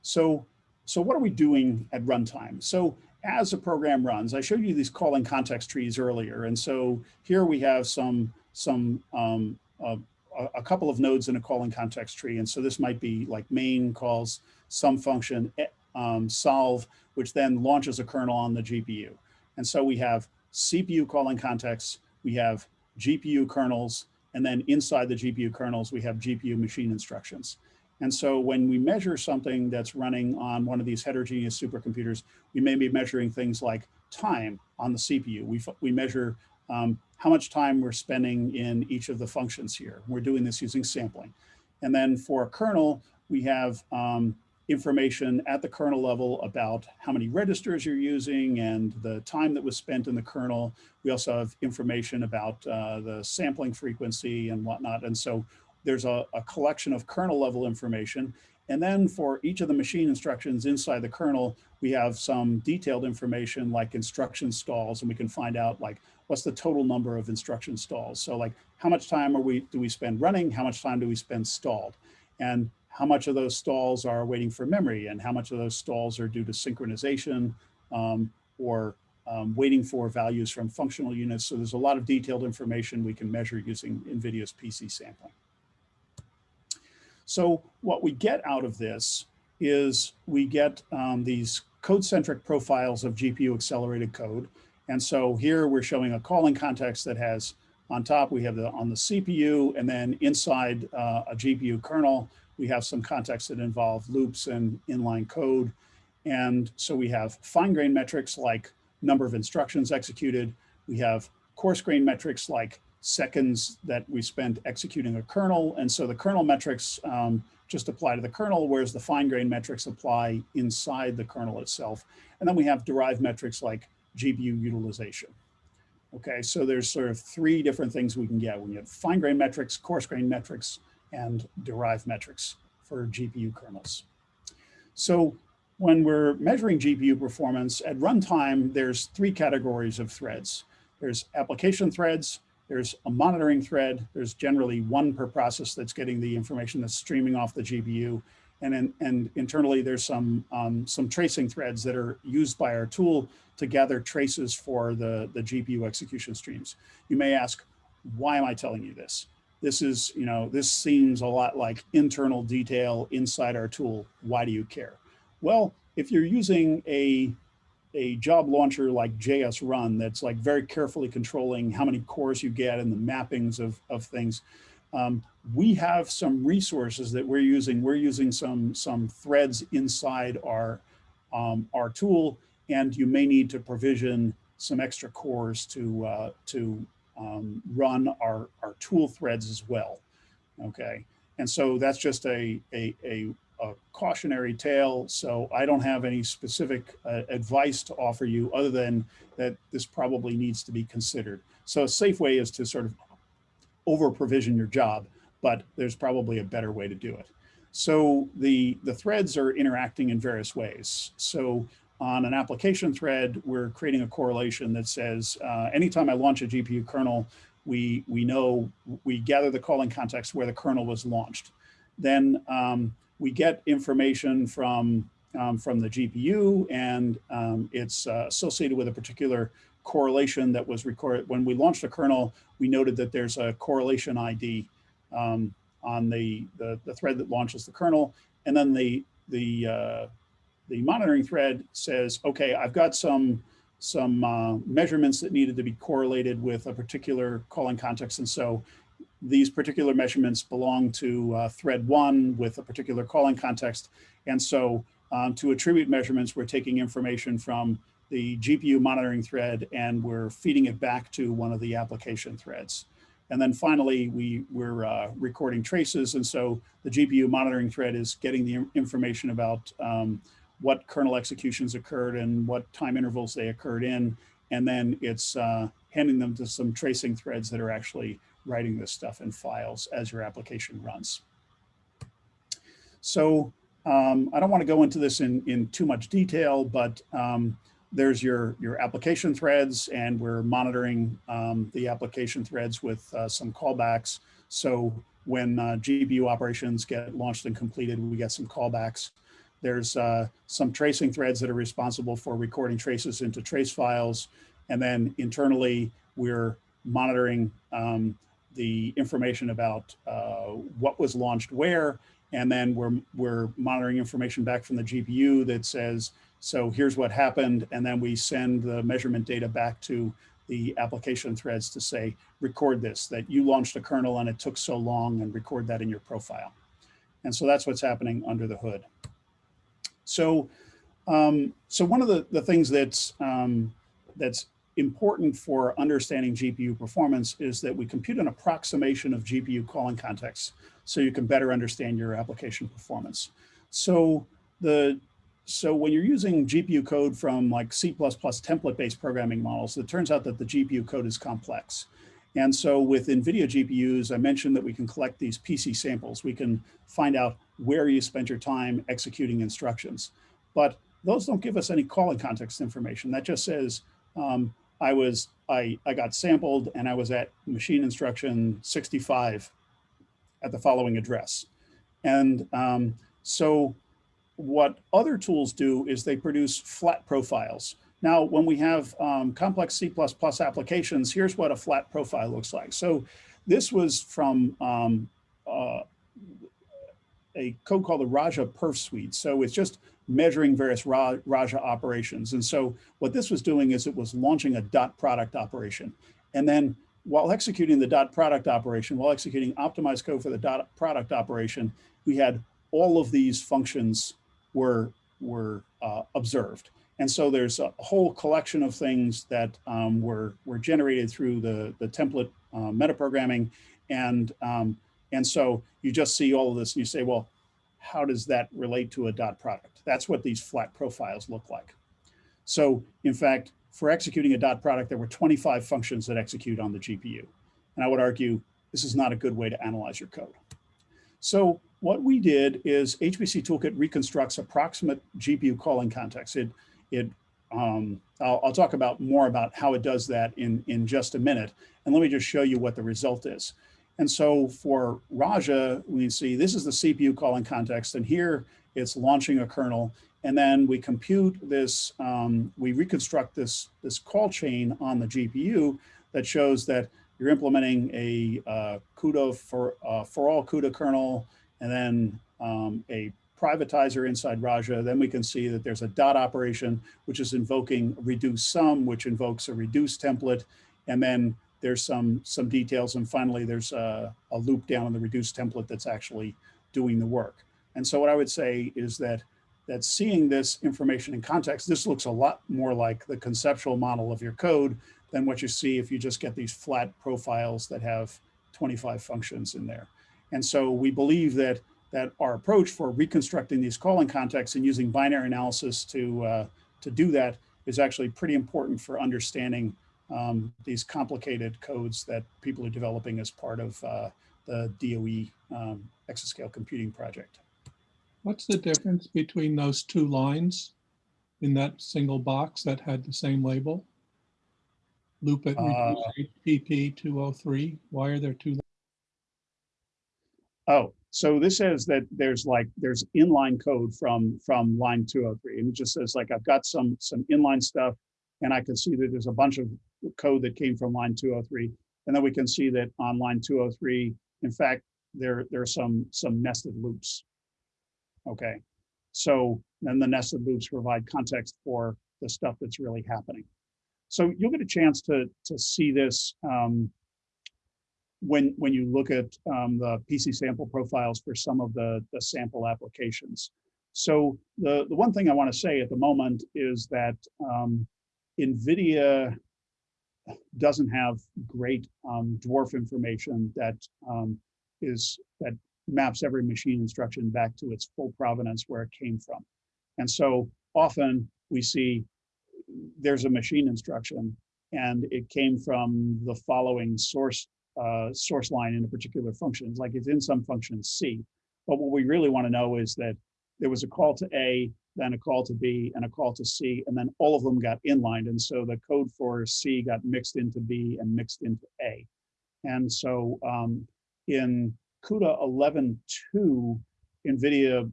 So so what are we doing at runtime? So as a program runs, I showed you these calling context trees earlier. And so here we have some, some um, a couple of nodes in a calling context tree. And so this might be like main calls some function um, solve, which then launches a kernel on the GPU. And so we have CPU calling contexts, we have GPU kernels, and then inside the GPU kernels, we have GPU machine instructions. And so when we measure something that's running on one of these heterogeneous supercomputers, we may be measuring things like time on the CPU. We, we measure um, how much time we're spending in each of the functions here. We're doing this using sampling. And then for a kernel, we have um, information at the kernel level about how many registers you're using and the time that was spent in the kernel. We also have information about uh, the sampling frequency and whatnot. And so there's a, a collection of kernel level information. And then for each of the machine instructions inside the kernel, we have some detailed information like instruction stalls, and we can find out like what's the total number of instruction stalls. So like how much time are we do we spend running? How much time do we spend stalled? And how much of those stalls are waiting for memory and how much of those stalls are due to synchronization um, or um, waiting for values from functional units. So there's a lot of detailed information we can measure using NVIDIA's PC sampling. So what we get out of this is we get um, these code-centric profiles of GPU accelerated code. And so here we're showing a calling context that has on top, we have the on the CPU and then inside uh, a GPU kernel, We have some context that involve loops and inline code. And so we have fine grained metrics like number of instructions executed. We have coarse grained metrics like seconds that we spent executing a kernel. And so the kernel metrics um, just apply to the kernel, whereas the fine grained metrics apply inside the kernel itself. And then we have derived metrics like GPU utilization. Okay, so there's sort of three different things we can get. We have fine grained metrics, coarse grained metrics, and derived metrics for GPU kernels. So when we're measuring GPU performance at runtime, there's three categories of threads. There's application threads, there's a monitoring thread, there's generally one per process that's getting the information that's streaming off the GPU, and, in, and internally there's some, um, some tracing threads that are used by our tool to gather traces for the, the GPU execution streams. You may ask, why am I telling you this? This is, you know, this seems a lot like internal detail inside our tool. Why do you care? Well, if you're using a, a job launcher like jsrun that's like very carefully controlling how many cores you get and the mappings of, of things, um, we have some resources that we're using. We're using some, some threads inside our, um, our tool, and you may need to provision some extra cores to, uh, to um, run our, our tool threads as well, okay? And so that's just a, a, a, a cautionary tale. So I don't have any specific uh, advice to offer you other than that this probably needs to be considered. So a safe way is to sort of over provision your job, but there's probably a better way to do it. So the, the threads are interacting in various ways. So on an application thread, we're creating a correlation that says, uh, anytime I launch a GPU kernel, we, we know, we gather the calling context where the kernel was launched. Then um, we get information from, um, from the GPU and um, it's uh, associated with a particular correlation that was recorded. When we launched a kernel, we noted that there's a correlation ID um, on the, the, the, thread that launches the kernel. And then the, the, uh, the monitoring thread says, okay, I've got some, some uh, measurements that needed to be correlated with a particular calling context. And so these particular measurements belong to uh, thread one with a particular calling context. And so um, to attribute measurements, we're taking information from the GPU monitoring thread and we're feeding it back to one of the application threads. And then finally, we, we're uh, recording traces. And so the GPU monitoring thread is getting the information about um, what kernel executions occurred and what time intervals they occurred in. And then it's uh, handing them to some tracing threads that are actually writing this stuff in files as your application runs. So um, I don't want to go into this in, in too much detail, but um, there's your, your application threads and we're monitoring um, the application threads with uh, some callbacks. So when uh, GPU operations get launched and completed, we get some callbacks. There's uh, some tracing threads that are responsible for recording traces into trace files. And then internally, we're monitoring um, the information about uh, what was launched where, and then we're, we're monitoring information back from the GPU that says, so here's what happened, and then we send the measurement data back to the application threads to say, record this, that you launched a kernel and it took so long and record that in your profile. And so that's what's happening under the hood. So, um, so one of the, the things that's, um, that's important for understanding GPU performance is that we compute an approximation of GPU calling contexts so you can better understand your application performance. So the so when you're using GPU code from like C++ template-based programming models, it turns out that the GPU code is complex. And so with NVIDIA GPUs, I mentioned that we can collect these PC samples. We can find out where you spent your time executing instructions. But those don't give us any calling context information. That just says, um, I was I, I got sampled and I was at machine instruction 65 at the following address. And um, so what other tools do is they produce flat profiles. Now, when we have um, complex C++ applications, here's what a flat profile looks like. So this was from um, uh, a code called the Raja perf suite. So it's just measuring various Raja operations. And so what this was doing is it was launching a dot product operation. And then while executing the dot product operation, while executing optimized code for the dot product operation, we had all of these functions were, were uh, observed. And so there's a whole collection of things that um, were, were generated through the, the template uh, metaprogramming. And, um, and so you just see all of this and you say, well, how does that relate to a dot product? That's what these flat profiles look like. So in fact, for executing a dot product, there were 25 functions that execute on the GPU. And I would argue this is not a good way to analyze your code. So what we did is HPC Toolkit reconstructs approximate GPU calling context. It, it um, I'll, I'll, talk about more about how it does that in, in just a minute. And let me just show you what the result is. And so for Raja, we see this is the CPU calling context, and here it's launching a kernel. And then we compute this, um, we reconstruct this, this call chain on the GPU that shows that you're implementing a uh, CUDA for, uh, for all CUDA kernel, and then um, a privatizer inside Raja. Then we can see that there's a dot operation, which is invoking reduce sum, which invokes a reduce template. And then there's some, some details. And finally, there's a, a loop down in the reduce template that's actually doing the work. And so what I would say is that that seeing this information in context, this looks a lot more like the conceptual model of your code than what you see if you just get these flat profiles that have 25 functions in there. And so we believe that that our approach for reconstructing these calling contexts and using binary analysis to, uh, to do that is actually pretty important for understanding um, these complicated codes that people are developing as part of uh, the DOE um, exascale computing project. What's the difference between those two lines in that single box that had the same label? Loop at Uh, HPP 203. Why are there two? Oh, so this says that there's like, there's inline code from, from line 203. And it just says like, I've got some, some inline stuff and I can see that there's a bunch of code that came from line 203. And then we can see that on line 203, in fact, there, there are some, some nested loops. Okay, so then the nested loops provide context for the stuff that's really happening. So you'll get a chance to, to see this um, when, when you look at um, the PC sample profiles for some of the, the sample applications. So the, the one thing I want to say at the moment is that um, NVIDIA doesn't have great um, dwarf information that um, is that maps every machine instruction back to its full provenance where it came from. And so often we see there's a machine instruction and it came from the following source uh, source line in a particular function. Like it's in some function C. But what we really want to know is that there was a call to A, then a call to B, and a call to C, and then all of them got inlined. And so the code for C got mixed into B and mixed into A. And so um, in CUDA 11.2, NVIDIA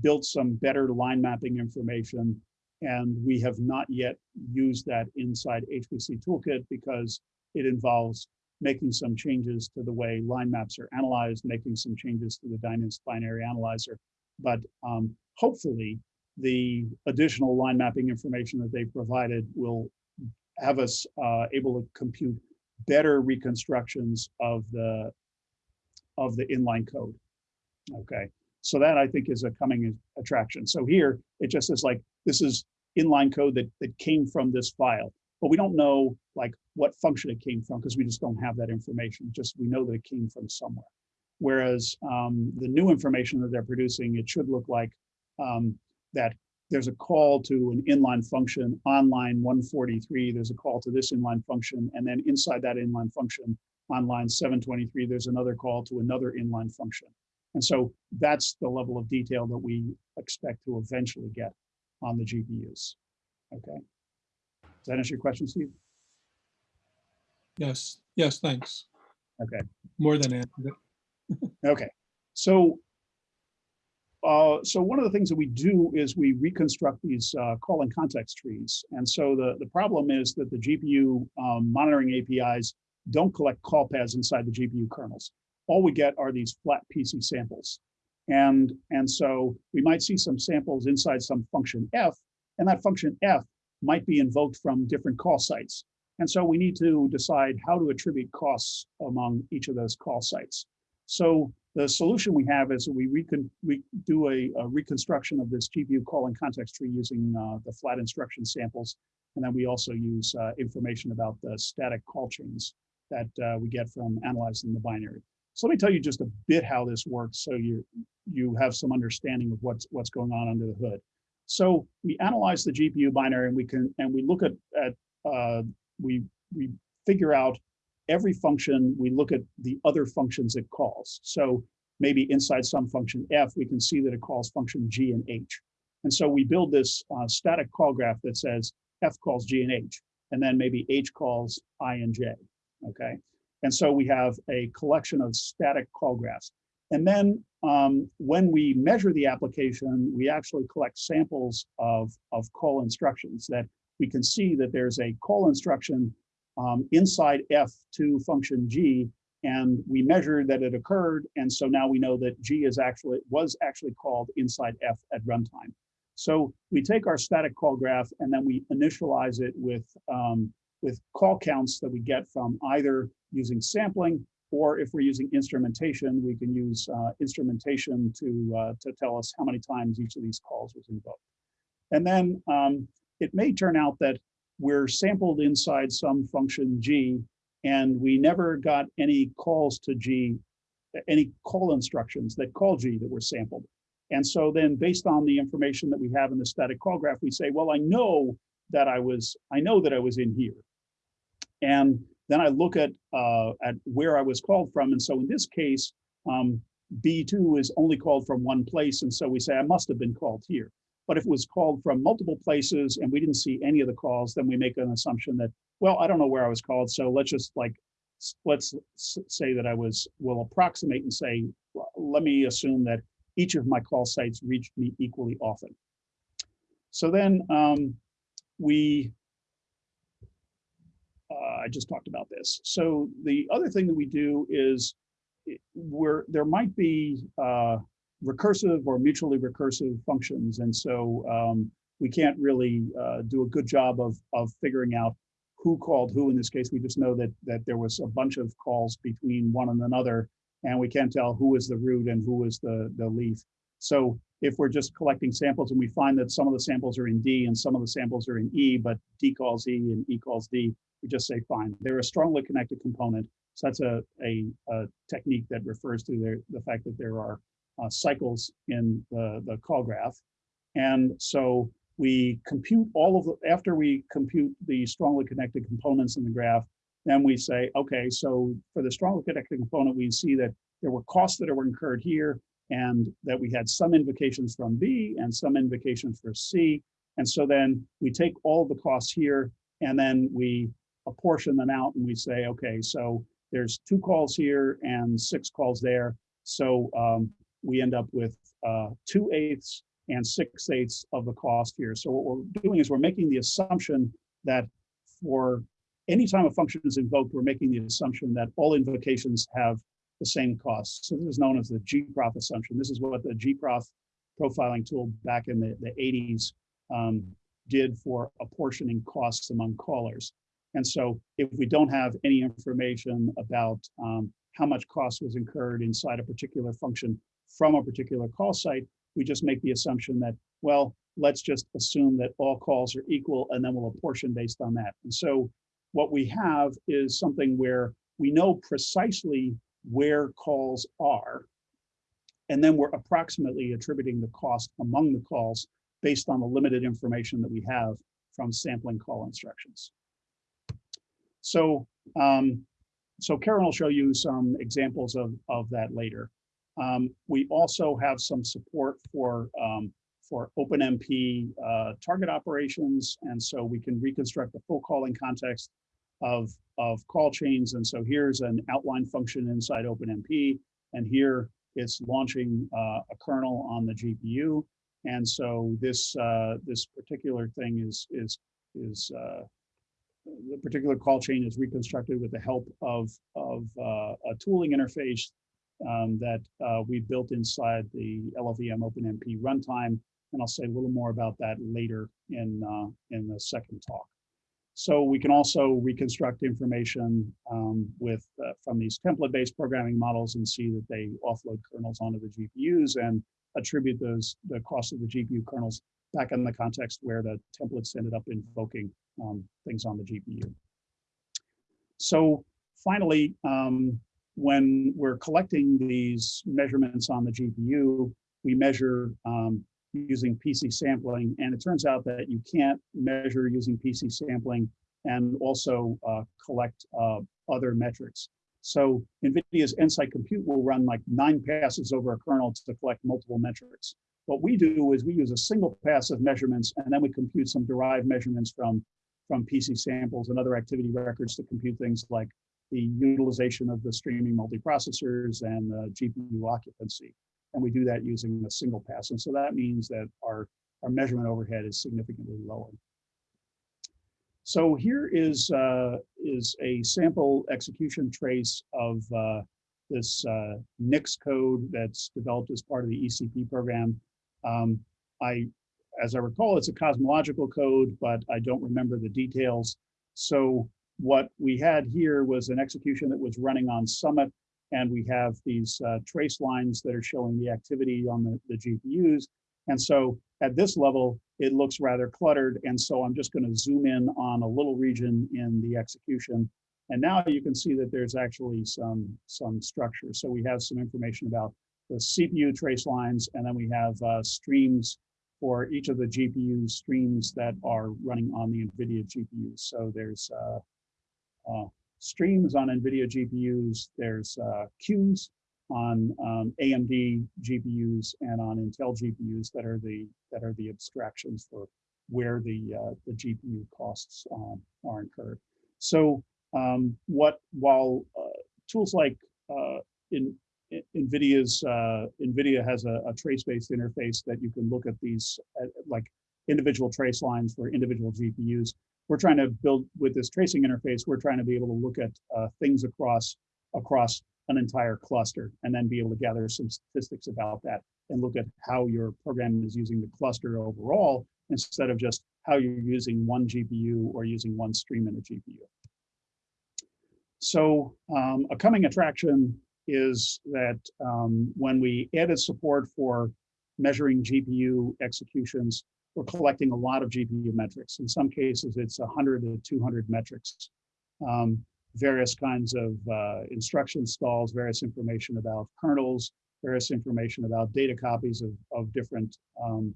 built some better line mapping information, and we have not yet used that inside HPC Toolkit because it involves making some changes to the way line maps are analyzed, making some changes to the Dyninst binary analyzer. But um, hopefully, the additional line mapping information that they provided will have us uh, able to compute better reconstructions of the of the inline code. Okay, so that I think is a coming attraction. So here it just is like this is inline code that that came from this file, but we don't know like what function it came from because we just don't have that information. Just we know that it came from somewhere. Whereas um, the new information that they're producing, it should look like um, that there's a call to an inline function on line 143. There's a call to this inline function, and then inside that inline function, on line 723, there's another call to another inline function. And so that's the level of detail that we expect to eventually get on the GPUs. Okay. Does that answer your question, Steve? Yes, yes, thanks. Okay. More than answered it. Okay. So, uh, so one of the things that we do is we reconstruct these uh, call and context trees. And so the, the problem is that the GPU um, monitoring APIs don't collect call paths inside the GPU kernels. All we get are these flat PC samples. And, and so we might see some samples inside some function F, and that function F might be invoked from different call sites. And so we need to decide how to attribute costs among each of those call sites. So the solution we have is we, recon, we do a, a reconstruction of this GPU call and context tree using uh, the flat instruction samples. And then we also use uh, information about the static call chains that uh, we get from analyzing the binary. So let me tell you just a bit how this works so you, you have some understanding of what's, what's going on under the hood. So we analyze the GPU binary and we can and we look at, at uh, we, we figure out every function, we look at the other functions it calls. So maybe inside some function f, we can see that it calls function g and h. And so we build this uh, static call graph that says f calls g and h, and then maybe h calls i and j, okay? And so we have a collection of static call graphs. And then um, when we measure the application, we actually collect samples of, of call instructions that we can see that there's a call instruction um, inside F to function G, and we measured that it occurred. And so now we know that G is actually was actually called inside F at runtime. So we take our static call graph and then we initialize it with, um, with call counts that we get from either using sampling or if we're using instrumentation, we can use uh, instrumentation to, uh, to tell us how many times each of these calls was invoked. And then um, it may turn out that we're sampled inside some function G, and we never got any calls to G, any call instructions that call G that were sampled. And so then based on the information that we have in the static call graph, we say, well, I know that I was, I know that I was in here. And then I look at, uh, at where I was called from. And so in this case, um, B2 is only called from one place. And so we say, I must have been called here. But if it was called from multiple places and we didn't see any of the calls, then we make an assumption that, well, I don't know where I was called. So let's just like, let's say that I was, will approximate and say, let me assume that each of my call sites reached me equally often. So then um, we, uh, I just talked about this. So the other thing that we do is where there might be uh, recursive or mutually recursive functions. And so um, we can't really uh, do a good job of, of figuring out who called who. In this case, we just know that, that there was a bunch of calls between one and another, and we can't tell who is the root and who is the, the leaf. So if we're just collecting samples and we find that some of the samples are in D and some of the samples are in E, but D calls E and E calls D, we just say fine. They're a strongly connected component. So that's a, a, a technique that refers to the, the fact that there are uh, cycles in the, the call graph. And so we compute all of the, after we compute the strongly connected components in the graph, then we say, okay, so for the strongly connected component, we see that there were costs that were incurred here and that we had some invocations from B and some invocations for C. And so then we take all the costs here and then we apportion them out and we say, okay, so there's two calls here and six calls there. So um, we end up with uh, two eighths and six eighths of the cost here. So what we're doing is we're making the assumption that for any time a function is invoked, we're making the assumption that all invocations have the same cost. So this is known as the gprof assumption. This is what the gprof profiling tool back in the, the 80s um, did for apportioning costs among callers. And so if we don't have any information about um, how much cost was incurred inside a particular function, from a particular call site, we just make the assumption that, well, let's just assume that all calls are equal and then we'll apportion based on that. And so what we have is something where we know precisely where calls are, and then we're approximately attributing the cost among the calls based on the limited information that we have from sampling call instructions. So, um, so Karen will show you some examples of, of that later. Um, we also have some support for um, for OpenMP uh, target operations, and so we can reconstruct the full calling context of of call chains. And so here's an outline function inside OpenMP, and here it's launching uh, a kernel on the GPU. And so this uh, this particular thing is is is uh, the particular call chain is reconstructed with the help of of uh, a tooling interface um, that uh, we built inside the LLVM OpenMP runtime. And I'll say a little more about that later in, uh, in the second talk. So we can also reconstruct information um, with uh, from these template-based programming models and see that they offload kernels onto the GPUs and attribute those the cost of the GPU kernels back in the context where the templates ended up invoking um, things on the GPU. So finally, um, when we're collecting these measurements on the GPU, we measure um, using PC sampling, and it turns out that you can't measure using PC sampling and also uh, collect uh, other metrics. So NVIDIA's Nsight Compute will run like nine passes over a kernel to collect multiple metrics. What we do is we use a single pass of measurements, and then we compute some derived measurements from, from PC samples and other activity records to compute things like the utilization of the streaming multiprocessors and the GPU occupancy. And we do that using a single pass. And so that means that our, our measurement overhead is significantly lower. So here is, uh, is a sample execution trace of uh, this uh, Nyx code that's developed as part of the ECP program. Um, I, as I recall, it's a cosmological code, but I don't remember the details. So what we had here was an execution that was running on Summit, and we have these uh, trace lines that are showing the activity on the, the GPUs. And so at this level, it looks rather cluttered. And so I'm just going to zoom in on a little region in the execution. And now you can see that there's actually some, some structure. So we have some information about the CPU trace lines, and then we have uh, streams for each of the GPU streams that are running on the NVIDIA GPUs. So there's uh, uh, streams on NVIDIA GPUs, there's uh, queues on um, AMD GPUs and on Intel GPUs that are the that are the abstractions for where the uh, the GPU costs um, are incurred. So um, what while uh, tools like uh, in, in NVIDIA's uh, NVIDIA has a, a trace-based interface that you can look at these at, like individual trace lines for individual GPUs. We're trying to build with this tracing interface. We're trying to be able to look at uh, things across across an entire cluster and then be able to gather some statistics about that and look at how your program is using the cluster overall instead of just how you're using one GPU or using one stream in a GPU. So um, a coming attraction is that um, when we added support for measuring GPU executions, we're collecting a lot of GPU metrics. In some cases, it's 100 to 200 metrics. Um, various kinds of uh, instruction stalls, various information about kernels, various information about data copies of, of different um,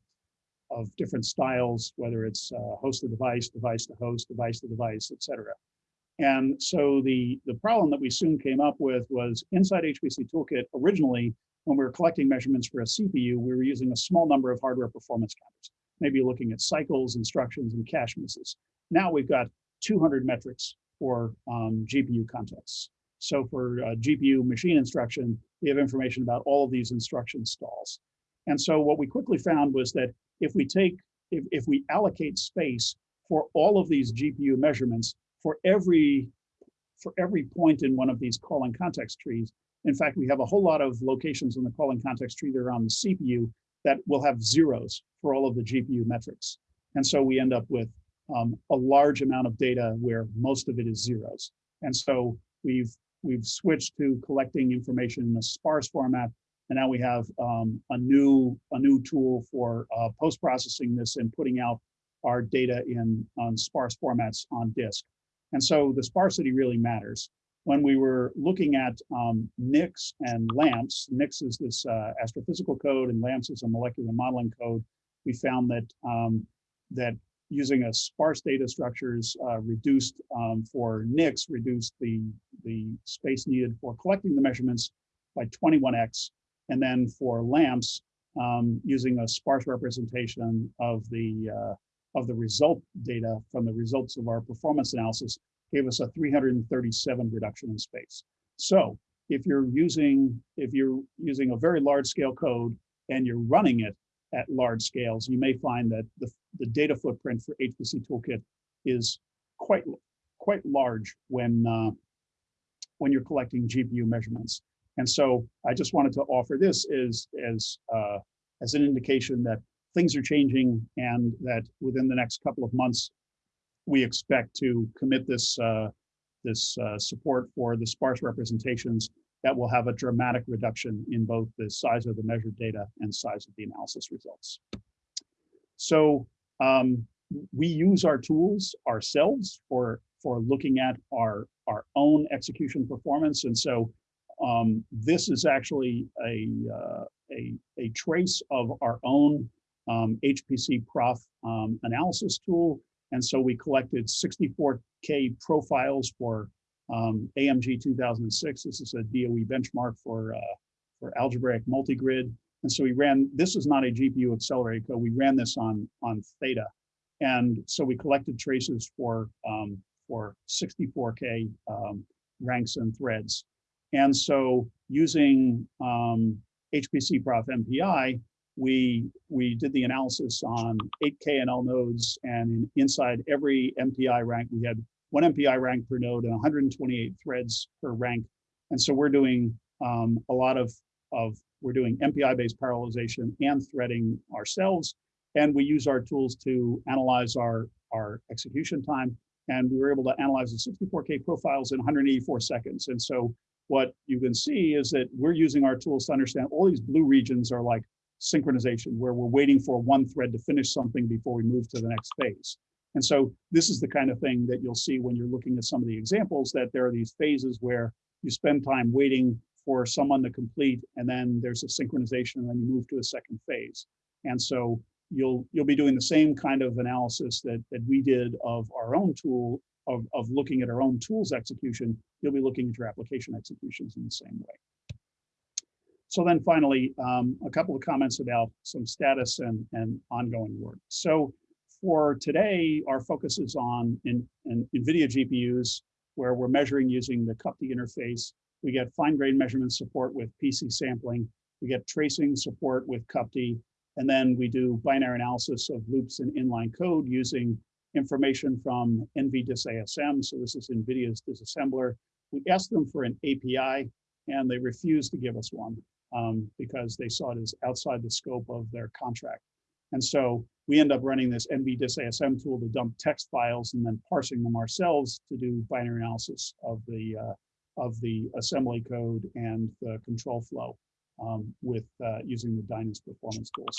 of different styles, whether it's uh, host to device, device to host, device to device, et cetera. And so the, the problem that we soon came up with was inside HPC Toolkit, originally, when we were collecting measurements for a CPU, we were using a small number of hardware performance counters, maybe looking at cycles, instructions, and cache misses. Now we've got 200 metrics for um, GPU contexts. So for uh, GPU machine instruction, we have information about all of these instruction stalls. And so what we quickly found was that if we take, if, if we allocate space for all of these GPU measurements for every, for every point in one of these calling context trees, in fact, we have a whole lot of locations in the calling context tree that are on the CPU that will have zeros for all of the GPU metrics. And so we end up with um, a large amount of data where most of it is zeros. And so we've we've switched to collecting information in a sparse format, and now we have um, a new a new tool for uh, post processing this and putting out our data in on sparse formats on disk. And so the sparsity really matters. When we were looking at um, Nyx and LAMMPS, Nyx is this uh, astrophysical code and LAMMPS is a molecular modeling code. We found that um, that using a sparse data structures uh, reduced um, for Nyx, reduced the, the space needed for collecting the measurements by 21x. And then for LAMMPS, um, using a sparse representation of the, uh, of the result data from the results of our performance analysis gave us a 337 reduction in space. So if you're using, if you're using a very large scale code and you're running it at large scales, you may find that the, the data footprint for HPC Toolkit is quite quite large when uh, when you're collecting GPU measurements. And so I just wanted to offer this as as uh, as an indication that things are changing and that within the next couple of months, we expect to commit this, uh, this uh, support for the sparse representations that will have a dramatic reduction in both the size of the measured data and size of the analysis results. So um, we use our tools ourselves for, for looking at our, our own execution performance. And so um, this is actually a, uh, a, a trace of our own um, hpcprof um, analysis tool. And so we collected 64K profiles for um, AMG 2006. This is a DOE benchmark for, uh, for algebraic multigrid. And so we ran, this is not a GPU accelerated code. We ran this on, on Theta. And so we collected traces for, um, for 64K um, ranks and threads. And so using um, hpcprof-mpi, we, we did the analysis on eight KNL nodes and in, inside every MPI rank, we had one MPI rank per node and 128 threads per rank. And so we're doing um, a lot of, of, we're doing MPI-based parallelization and threading ourselves. And we use our tools to analyze our, our execution time. And we were able to analyze the 64K profiles in 184 seconds. And so what you can see is that we're using our tools to understand all these blue regions are like synchronization, where we're waiting for one thread to finish something before we move to the next phase. And so this is the kind of thing that you'll see when you're looking at some of the examples that there are these phases where you spend time waiting for someone to complete and then there's a synchronization and then you move to a second phase. And so you'll you'll be doing the same kind of analysis that, that we did of our own tool of, of looking at our own tools execution, you'll be looking at your application executions in the same way. So then finally, um, a couple of comments about some status and, and ongoing work. So for today, our focus is on in, in NVIDIA GPUs, where we're measuring using the CUPTI interface. We get fine grain measurement support with PC sampling. We get tracing support with CUPTI. And then we do binary analysis of loops in inline code using information from NVDisASM. So this is NVIDIA's disassembler. We asked them for an API and they refused to give us one um, because they saw it as outside the scope of their contract. And so we end up running this NVDisASM tool to dump text files and then parsing them ourselves to do binary analysis of the uh, of the assembly code and the control flow um, with uh, using the Dyninst performance tools.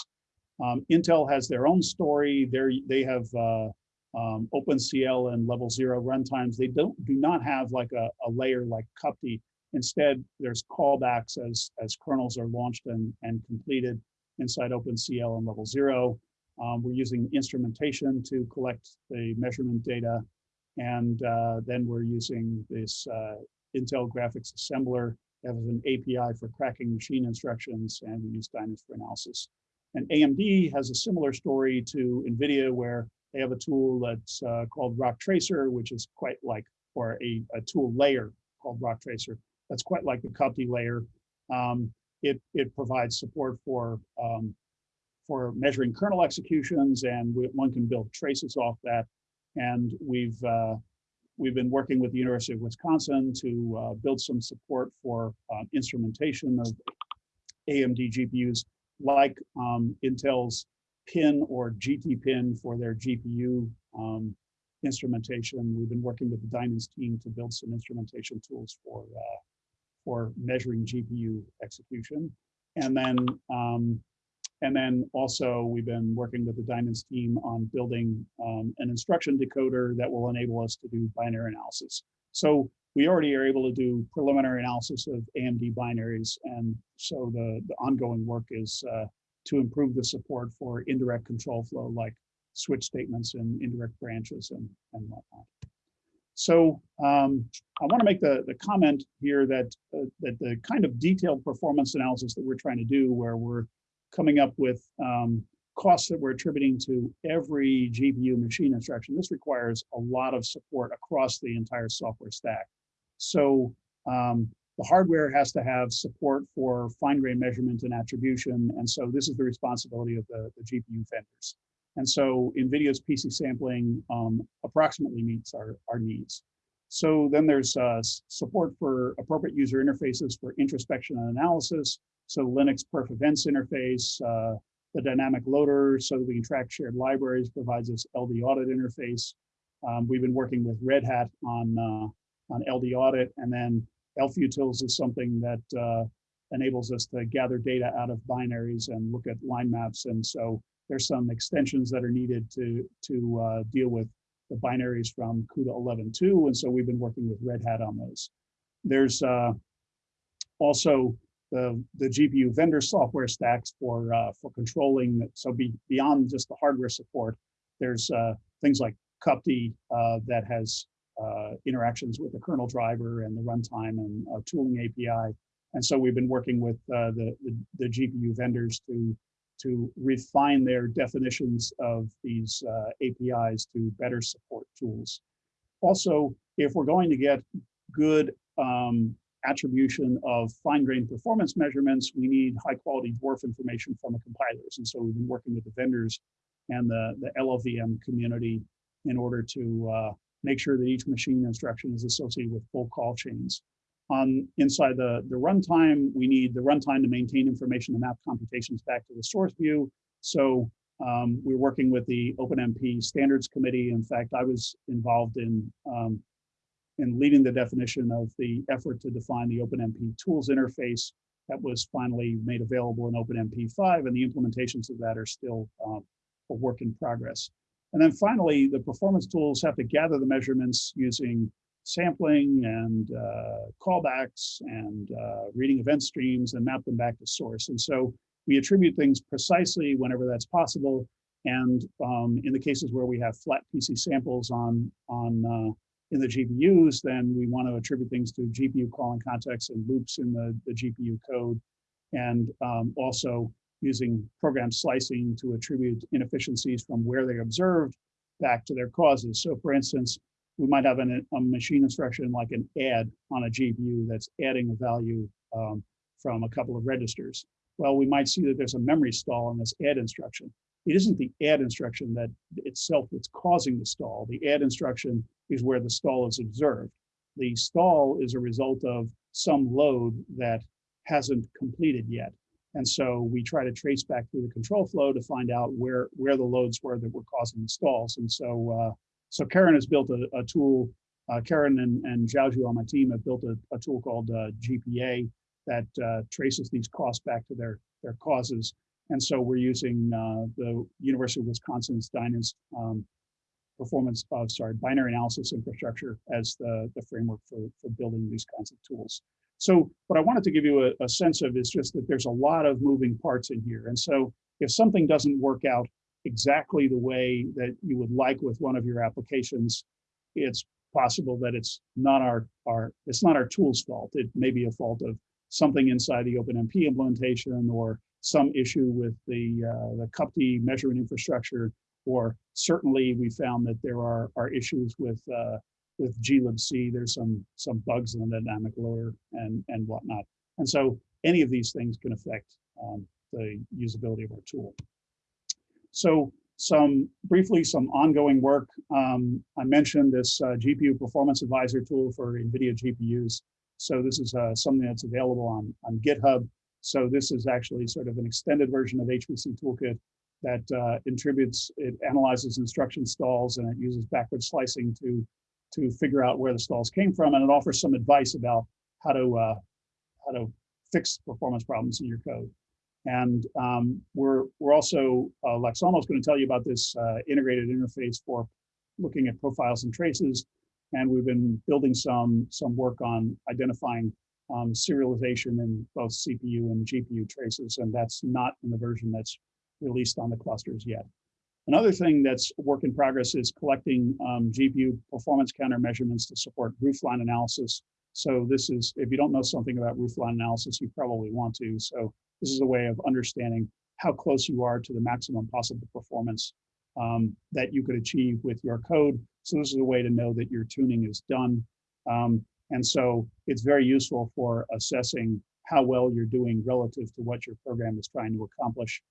Um, Intel has their own story. they they have uh, um, OpenCL and level zero runtimes. They don't do not have like a, a layer like CUPTI. Instead, there's callbacks as as kernels are launched and and completed inside OpenCL and level zero. Um, we're using instrumentation to collect the measurement data. And uh, then we're using this uh, Intel graphics assembler that an API for cracking machine instructions, and we use Dyninst for analysis. And AMD has a similar story to NVIDIA, where they have a tool that's uh, called roctracer, which is quite like, or a, a tool layer called roctracer. That's quite like the CUPTI layer. Um, it, it provides support for, um, for measuring kernel executions and we, one can build traces off that. And we've, uh, we've been working with the University of Wisconsin to uh, build some support for uh, instrumentation of AMD GPUs like um, Intel's PIN or GT pin for their GPU um, instrumentation. We've been working with the Dyninst team to build some instrumentation tools for uh, for measuring GPU execution. And then, um, and then also we've been working with the Dyninst team on building um, an instruction decoder that will enable us to do binary analysis. So we already are able to do preliminary analysis of AMD binaries. And so the, the ongoing work is uh, to improve the support for indirect control flow like switch statements and indirect branches and, and whatnot. So um, I want to make the, the comment here that, uh, that the kind of detailed performance analysis that we're trying to do where we're coming up with um, costs that we're attributing to every GPU machine instruction, this requires a lot of support across the entire software stack. So um, the hardware has to have support for fine grain measurement and attribution. And so this is the responsibility of the, the GPU vendors. And so NVIDIA's PC sampling um, approximately meets our, our needs. So then there's uh, support for appropriate user interfaces for introspection and analysis. So Linux perf events interface, uh, the dynamic loader so that we can track shared libraries provides us LD audit interface. Um, we've been working with Red Hat on uh, on LD Audit, and then ELF ELFutils is something that uh, enables us to gather data out of binaries and look at line maps. And so there's some extensions that are needed to to uh, deal with the binaries from CUDA 11.2, and so we've been working with Red Hat on those. There's uh, also the, the GPU vendor software stacks for uh, for controlling. So be, beyond just the hardware support, there's uh, things like CUPTI uh, that has uh, interactions with the kernel driver and the runtime and tooling API. And so we've been working with the, the, the GPU vendors to to refine their definitions of these APIs to better support tools. Also, if we're going to get good um, attribution of fine-grained performance measurements, we need high-quality dwarf information from the compilers. And so we've been working with the vendors and the, the LLVM community in order to uh, make sure that each machine instruction is associated with full call chains. On inside the, the runtime, we need the runtime to maintain information to map computations back to the source view. So um, we're working with the OpenMP Standards Committee. In fact, I was involved in um, in leading the definition of the effort to define the OpenMP tools interface that was finally made available in OpenMP 5, and the implementations of that are still um, a work in progress. And then finally, the performance tools have to gather the measurements using sampling and uh, callbacks and uh, reading event streams and map them back to source. And so we attribute things precisely whenever that's possible. And um, in the cases where we have flat PC samples on, on uh, in the GPUs, then we want to attribute things to GPU calling context and loops in the, the GPU code. And um, also using program slicing to attribute inefficiencies from where they observed back to their causes. So for instance, we might have an, a machine instruction like an add on a GPU that's adding a value um, from a couple of registers. Well, we might see that there's a memory stall in this add instruction. It isn't the add instruction that itself that's causing the stall. The add instruction is where the stall is observed. The stall is a result of some load that hasn't completed yet. And so we try to trace back through the control flow to find out where, where the loads were that were causing the stalls. And so uh, so Keren has built a, a tool, uh, Keren and, and Xiaozhu on my team have built a, a tool called uh, GPA that uh, traces these costs back to their, their causes. And so we're using uh, the University of Wisconsin's Dyninst um, performance of, sorry, binary analysis infrastructure as the, the framework for, for building these kinds of tools. So what I wanted to give you a, a sense of is just that there's a lot of moving parts in here. And so if something doesn't work out exactly the way that you would like with one of your applications, it's possible that it's not our, our it's not our tool's fault. It may be a fault of something inside the OpenMP implementation or some issue with the, uh, the CUPTI measurement infrastructure, or certainly we found that there are, are issues with, uh, with glibc. There's some, some bugs in the dynamic loader and, and whatnot. And so any of these things can affect um, the usability of our tool. So some briefly, some ongoing work. Um, I mentioned this uh, GPU performance advisor tool for NVIDIA GPUs. So this is uh, something that's available on, on GitHub. So this is actually sort of an extended version of HPC Toolkit that uh, attributes, it analyzes instruction stalls and it uses backward slicing to, to figure out where the stalls came from. And it offers some advice about how to, uh, how to fix performance problems in your code. And um, we're, we're also, uh, Laksono is going to tell you about this uh, integrated interface for looking at profiles and traces. And we've been building some, some work on identifying um, serialization in both CPU and GPU traces, and that's not in the version that's released on the clusters yet. Another thing that's work in progress is collecting um, GPU performance counter measurements to support roofline analysis. So this is, if you don't know something about roofline analysis, you probably want to. So this is a way of understanding how close you are to the maximum possible performance um, that you could achieve with your code. So this is a way to know that your tuning is done. Um, and so it's very useful for assessing how well you're doing relative to what your program is trying to accomplish.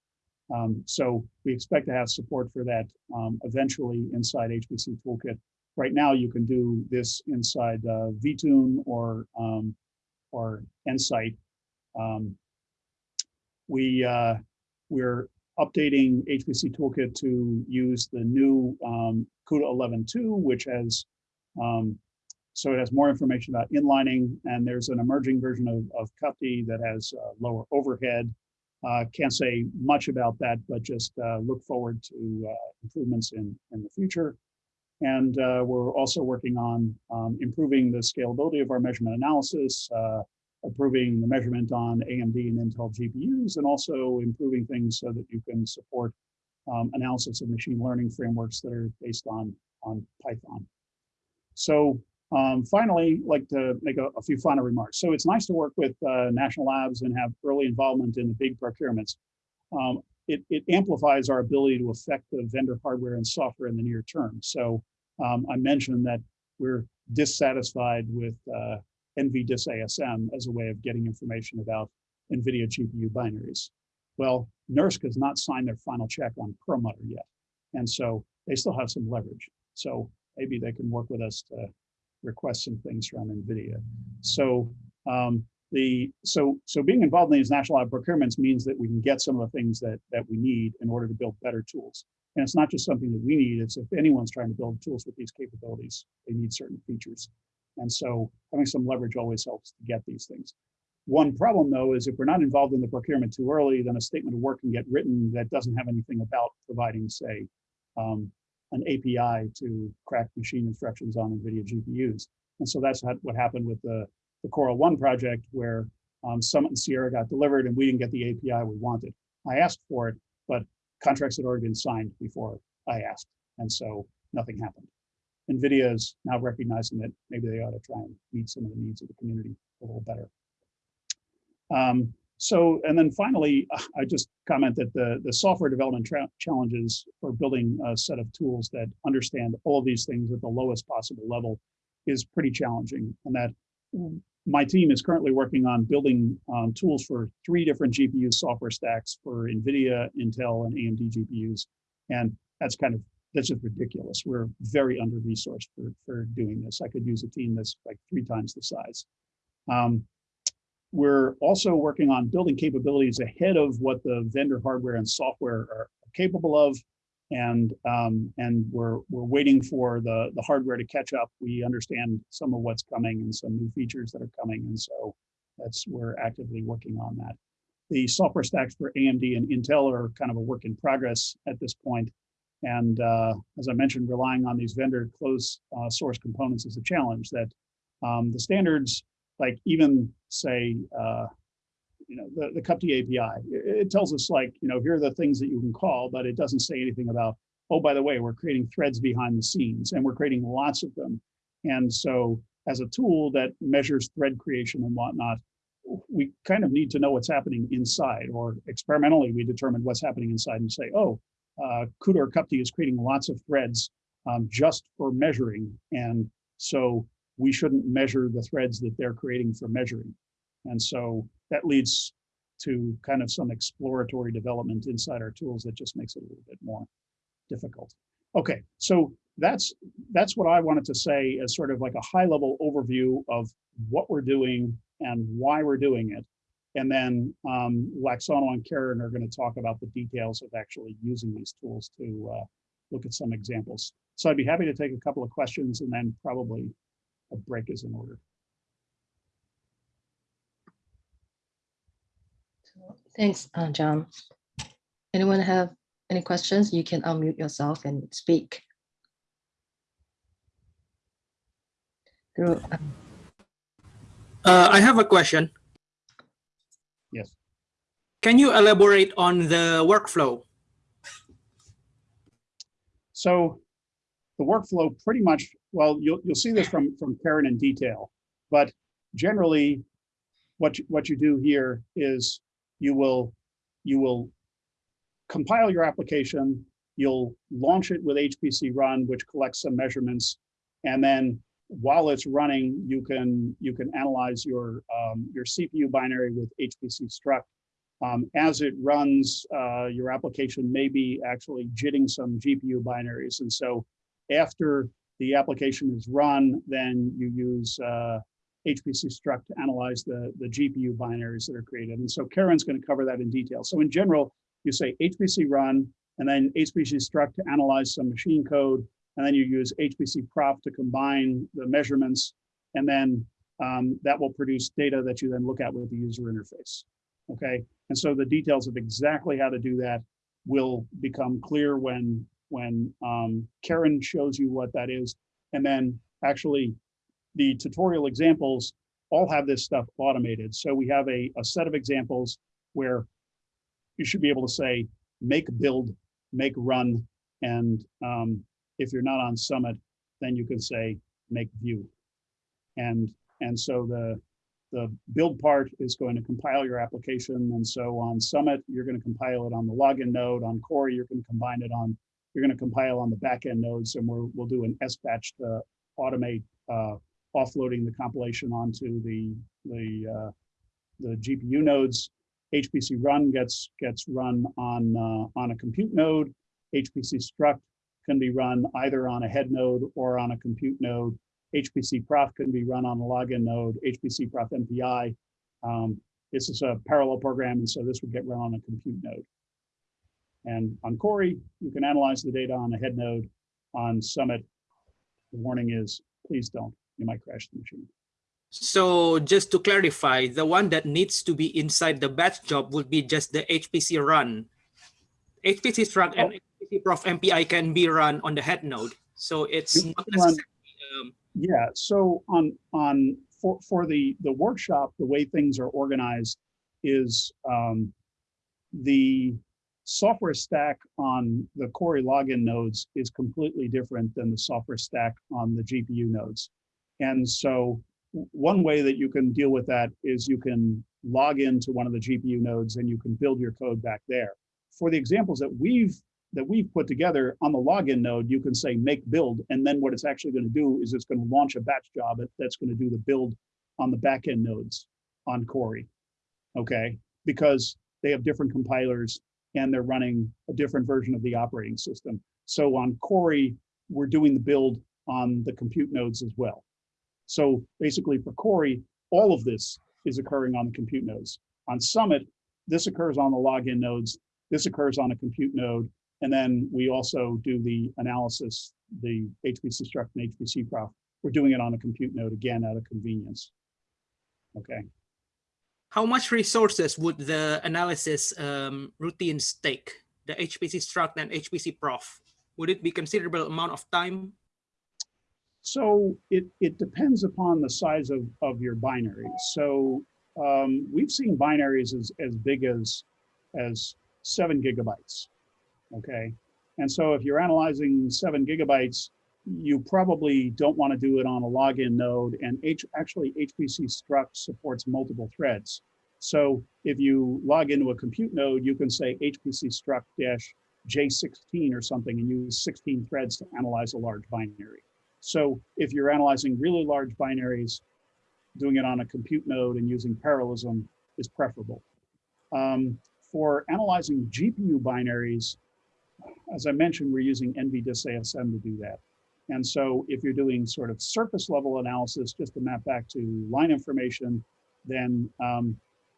Um, so we expect to have support for that um, eventually inside HPC Toolkit. Right now, you can do this inside uh, vTune or um, or Nsight. We uh, we're updating HPC Toolkit to use the new um, CUDA 11.2, which has, um, so it has more information about inlining, and there's an emerging version of, of CUPTI that has uh, lower overhead. Uh, can't say much about that, but just uh, look forward to uh, improvements in, in the future. And uh, we're also working on um, improving the scalability of our measurement analysis, improving the measurement on AMD and Intel GPUs, and also improving things so that you can support um, analysis of machine learning frameworks that are based on, on Python. So um, finally, like to make a, a, few final remarks. So it's nice to work with uh, national labs and have early involvement in the big procurements. Um, it, it, amplifies our ability to affect the vendor hardware and software in the near term. So um, I mentioned that we're dissatisfied with uh, NVDIS ASM as a way of getting information about NVIDIA GPU binaries. Well, NERSC has not signed their final check on Perlmutter yet. And so they still have some leverage. So maybe they can work with us to request some things from NVIDIA. So um, the so so being involved in these national lab procurements means that we can get some of the things that that we need in order to build better tools. And it's not just something that we need, it's if anyone's trying to build tools with these capabilities, they need certain features. And so having some leverage always helps to get these things. One problem though is if we're not involved in the procurement too early, then a statement of work can get written that doesn't have anything about providing, say, um, an API to crack machine instructions on NVIDIA GPUs. And so that's what happened with the, the Coral One project where um, Summit and Sierra got delivered and we didn't get the API we wanted. I asked for it, but contracts had already been signed before I asked. And so nothing happened. NVIDIA is now recognizing that maybe they ought to try and meet some of the needs of the community a little better. Um, so, and then finally, I just comment that the, the software development challenges for building a set of tools that understand all these things at the lowest possible level is pretty challenging. And that my team is currently working on building um, tools for three different GPU software stacks for NVIDIA, Intel, and AMD GPUs. And that's kind of, that's just ridiculous. We're very under-resourced for, for doing this. I could use a team that's like three times the size. Um, we're also working on building capabilities ahead of what the vendor hardware and software are capable of and um, and we're we're waiting for the the hardware to catch up. We understand some of what's coming and some new features that are coming, and so that's we're actively working on that. The software stacks for AMD and Intel are kind of a work in progress at this point, and uh, as I mentioned, relying on these vendor closed uh, source components is a challenge. That um, the standards, like even say uh, you know, the, the API. It, it tells us like, you know, here are the things that you can call, but it doesn't say anything about, oh, by the way, we're creating threads behind the scenes and we're creating lots of them. And so as a tool that measures thread creation and whatnot, we kind of need to know what's happening inside or experimentally we determine what's happening inside and say, oh, uh, CUDA or CUPTI is creating lots of threads um, just for measuring. And so we shouldn't measure the threads that they're creating for measuring. And so that leads to kind of some exploratory development inside our tools that just makes it a little bit more difficult. Okay, so that's that's what I wanted to say as sort of like a high level overview of what we're doing and why we're doing it. And then um, Laksono and Keren are going to talk about the details of actually using these tools to uh, look at some examples. So I'd be happy to take a couple of questions and then probably a break is in order. Thanks, uh, John. Anyone have any questions? You can unmute yourself and speak. Through, um, Uh, I have a question. Yes. Can you elaborate on the workflow? So the workflow pretty much, well, you'll, you'll see this from, from Keren in detail, but generally what you, what you do here is you will you will compile your application, you'll launch it with hpcrun, which collects some measurements, and then while it's running, you can you can analyze your um, your CPU binary with hpcstruct. Um, as it runs, uh, your application may be actually jitting some GPU binaries, and so after the application is run, then you use uh, hpcstruct to analyze the, the GPU binaries that are created. And so Keren's going to cover that in detail. So in general, you say hpcrun, and then hpcstruct to analyze some machine code, and then you use hpcprof to combine the measurements, and then um, that will produce data that you then look at with the user interface. Okay, and so the details of exactly how to do that will become clear when when um, Keren shows you what that is. And then actually the tutorial examples all have this stuff automated. So we have a, a set of examples where you should be able to say, make build, make run. And um, if you're not on Summit, then you can say, make view. And, and so the, the build part is going to compile your application. And so on Summit, you're going to compile it on the login node. On Cori, you're going to combine it on, you're going to compile on the backend nodes, and we're, we'll do an S-batch to automate uh, offloading the compilation onto the the uh, the GPU nodes. hpcrun gets gets run on uh, on a compute node. hpcstruct can be run either on a head node or on a compute node. hpcprof can be run on a login node. hpcprof-mpi. Um, this is a parallel program, and so this would get run on a compute node. And on Cori, you can analyze the data on a head node. On Summit, the warning is please don't. You might crash the machine. So just to clarify, the one that needs to be inside the batch job would be just the hpcrun. HPC struct and HPC prof MPI can be run on the head node. So it's not necessarily, um, Yeah, so on on for for the the workshop, the way things are organized is um, the software stack on the Cori login nodes is completely different than the software stack on the GPU nodes. And so one way that you can deal with that is you can log into one of the GPU nodes and you can build your code back there. For the examples that we've that we've put together on the login node, you can say make build, and then what it's actually going to do is it's going to launch a batch job that's going to do the build on the backend nodes on Cori. Okay, because they have different compilers and they're running a different version of the operating system. So on Cori, we're doing the build on the compute nodes as well. So basically for Cori, all of this is occurring on the compute nodes. On Summit, this occurs on the login nodes, this occurs on a compute node, and then we also do the analysis, the hpcstruct and hpcprof. We're doing it on a compute node again out of convenience. Okay, how much resources would the analysis um, routines take? The hpcstruct and hpcprof. Would it be considerable amount of time? so it, it depends upon the size of, of your binary. So um, we've seen binaries as, as big as, as seven gigabytes. Okay, and so if you're analyzing seven gigabytes, you probably don't want to do it on a login node and H, actually hpcstruct supports multiple threads. So if you log into a compute node, you can say hpcstruct dash J16 or something and use 16 threads to analyze a large binary. So if you're analyzing really large binaries, doing it on a compute node and using parallelism is preferable. Um, for analyzing GPU binaries, as I mentioned, we're using NVDIS ASM to do that. And so if you're doing sort of surface level analysis just to map back to line information, then um,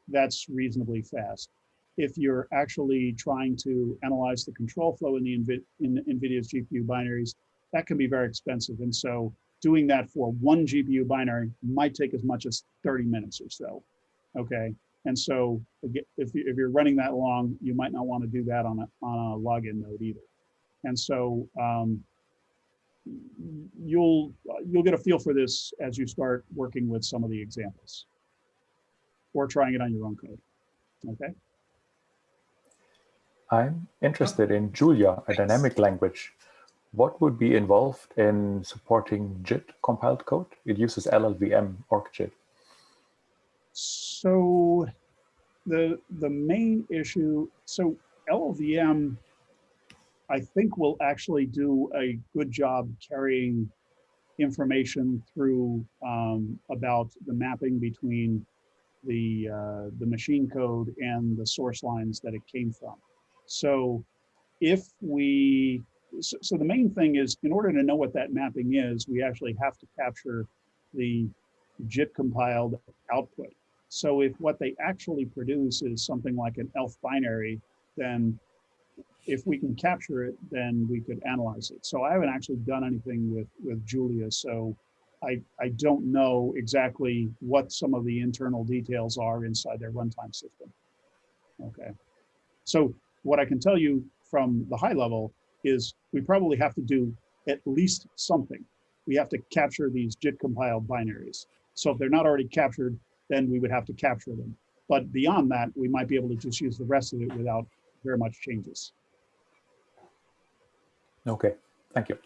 that's reasonably fast. If you're actually trying to analyze the control flow in the NVID in NVIDIA's GPU binaries, that can be very expensive. And so doing that for one GPU binary might take as much as 30 minutes or so. Okay. And so if, you, if you're running that long, you might not want to do that on a, on a login node either. And so um, you'll you'll get a feel for this as you start working with some of the examples or trying it on your own code. Okay. I'm interested in Julia, a dynamic language. What would be involved in supporting JIT compiled code? It uses LLVM OrcJIT. So the the main issue, so LLVM, I think will actually do a good job carrying information through um, about the mapping between the uh, the machine code and the source lines that it came from. So if we so, so the main thing is in order to know what that mapping is, we actually have to capture the JIT compiled output. So if what they actually produce is something like an ELF binary, then if we can capture it, then we could analyze it. So I haven't actually done anything with, with Julia, so I, I don't know exactly what some of the internal details are inside their runtime system. Okay. So what I can tell you from the high level is we probably have to do at least something. We have to capture these JIT compiled binaries. So if they're not already captured, then we would have to capture them. But beyond that, we might be able to just use the rest of it without very much changes. Okay, thank you.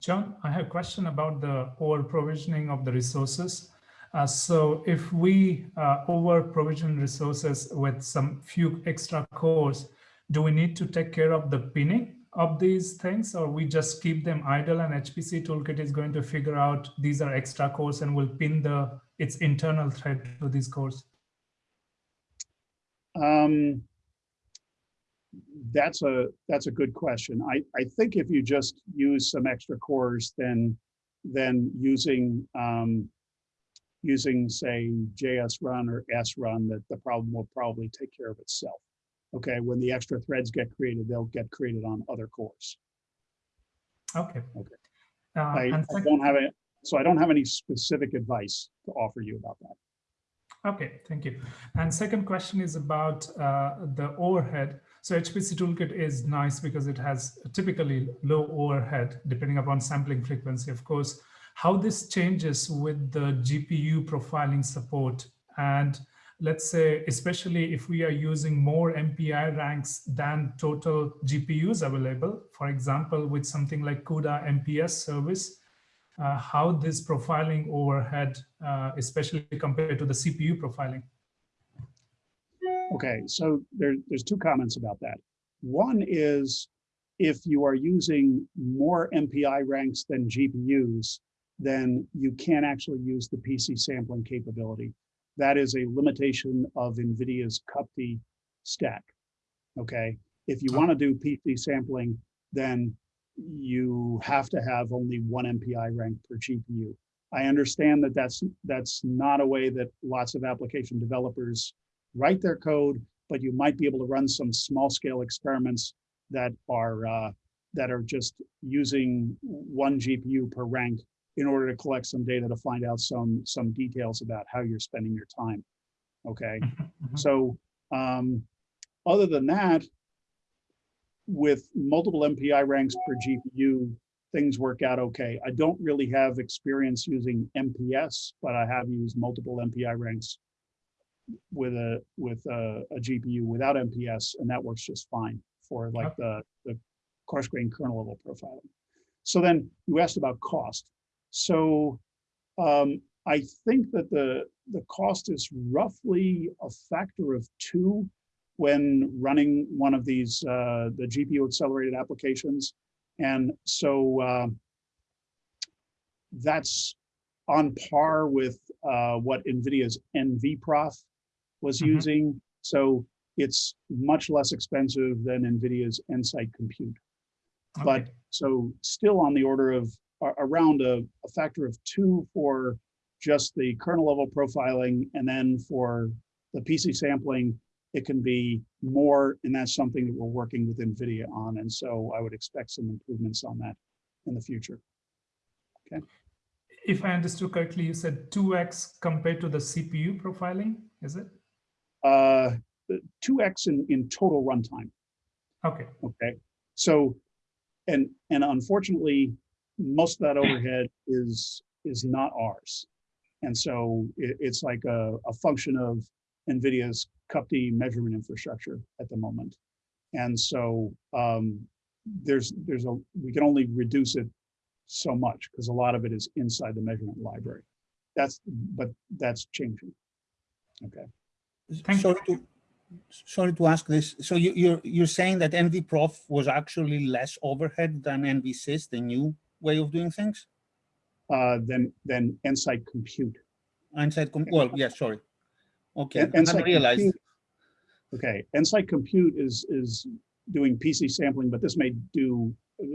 John, I have a question about the over provisioning of the resources. Uh, so if we uh, over provision resources with some few extra cores, do we need to take care of the pinning of these things or we just keep them idle and HPC toolkit is going to figure out these are extra cores and will pin the its internal thread to these cores? Um, that's a that's a good question. I I think if you just use some extra cores, then then using um, using say jsrun or srun, that the problem will probably take care of itself. Okay, when the extra threads get created, they'll get created on other cores. Okay. Okay. Uh, I, I don't have it, so I don't have any specific advice to offer you about that. Okay, thank you. And second question is about uh, the overhead. So HPC toolkit is nice because it has typically low overhead depending upon sampling frequency, of course. How this changes with the GPU profiling support and let's say, especially if we are using more MPI ranks than total GPUs available, for example, with something like CUDA MPS service, uh, how this profiling overhead, uh, especially compared to the CPU profiling. Okay, so there, there's two comments about that. One is if you are using more MPI ranks than GPUs, then you can't actually use the PC sampling capability. That is a limitation of NVIDIA's CUPTI stack. Okay, if you want to do PC sampling, then you have to have only one MPI rank per GPU. I understand that that's that's not a way that lots of application developers write their code, but you might be able to run some small scale experiments that are uh, that are just using one GPU per rank in order to collect some data to find out some some details about how you're spending your time. Okay, Mhm. so um, other than that, with multiple MPI ranks per GPU, things work out okay. I don't really have experience using MPS, but I have used multiple MPI ranks with a with a, a GPU without MPS, and that works just fine for like the the coarse grain kernel level profiling. So then you asked about cost. So um, I think that the the cost is roughly a factor of two when running one of these uh, the GPU accelerated applications, and so uh, that's on par with uh, what NVIDIA's NVProf was Mhm. using. So it's much less expensive than NVIDIA's Nsight Compute. But so still on the order of around a, a factor of two for just the kernel level profiling, and then for the PC sampling, it can be more, and that's something that we're working with NVIDIA on. And so I would expect some improvements on that in the future. Okay. If I understood correctly, you said 2x compared to the CPU profiling, is it? Uh, two X in, in total runtime. Okay, Okay, so, and, and unfortunately, most of that overhead is, is not ours. And so it, it's like a, a function of NVIDIA's CUPTI measurement infrastructure at the moment. And so um, there's, there's a, we can only reduce it so much because a lot of it is inside the measurement library. That's, but that's changing. Okay. Thank you. sorry to sorry to ask this. So you, you're you're saying that NVProf was actually less overhead than NVSys, the new way of doing things? Uh, then, then Nsight Compute. Inside, com- well, yeah, sorry. Okay, And- I and hadn't Nsight realized. Compute- Okay, Nsight Compute is, is doing PC sampling, but this may do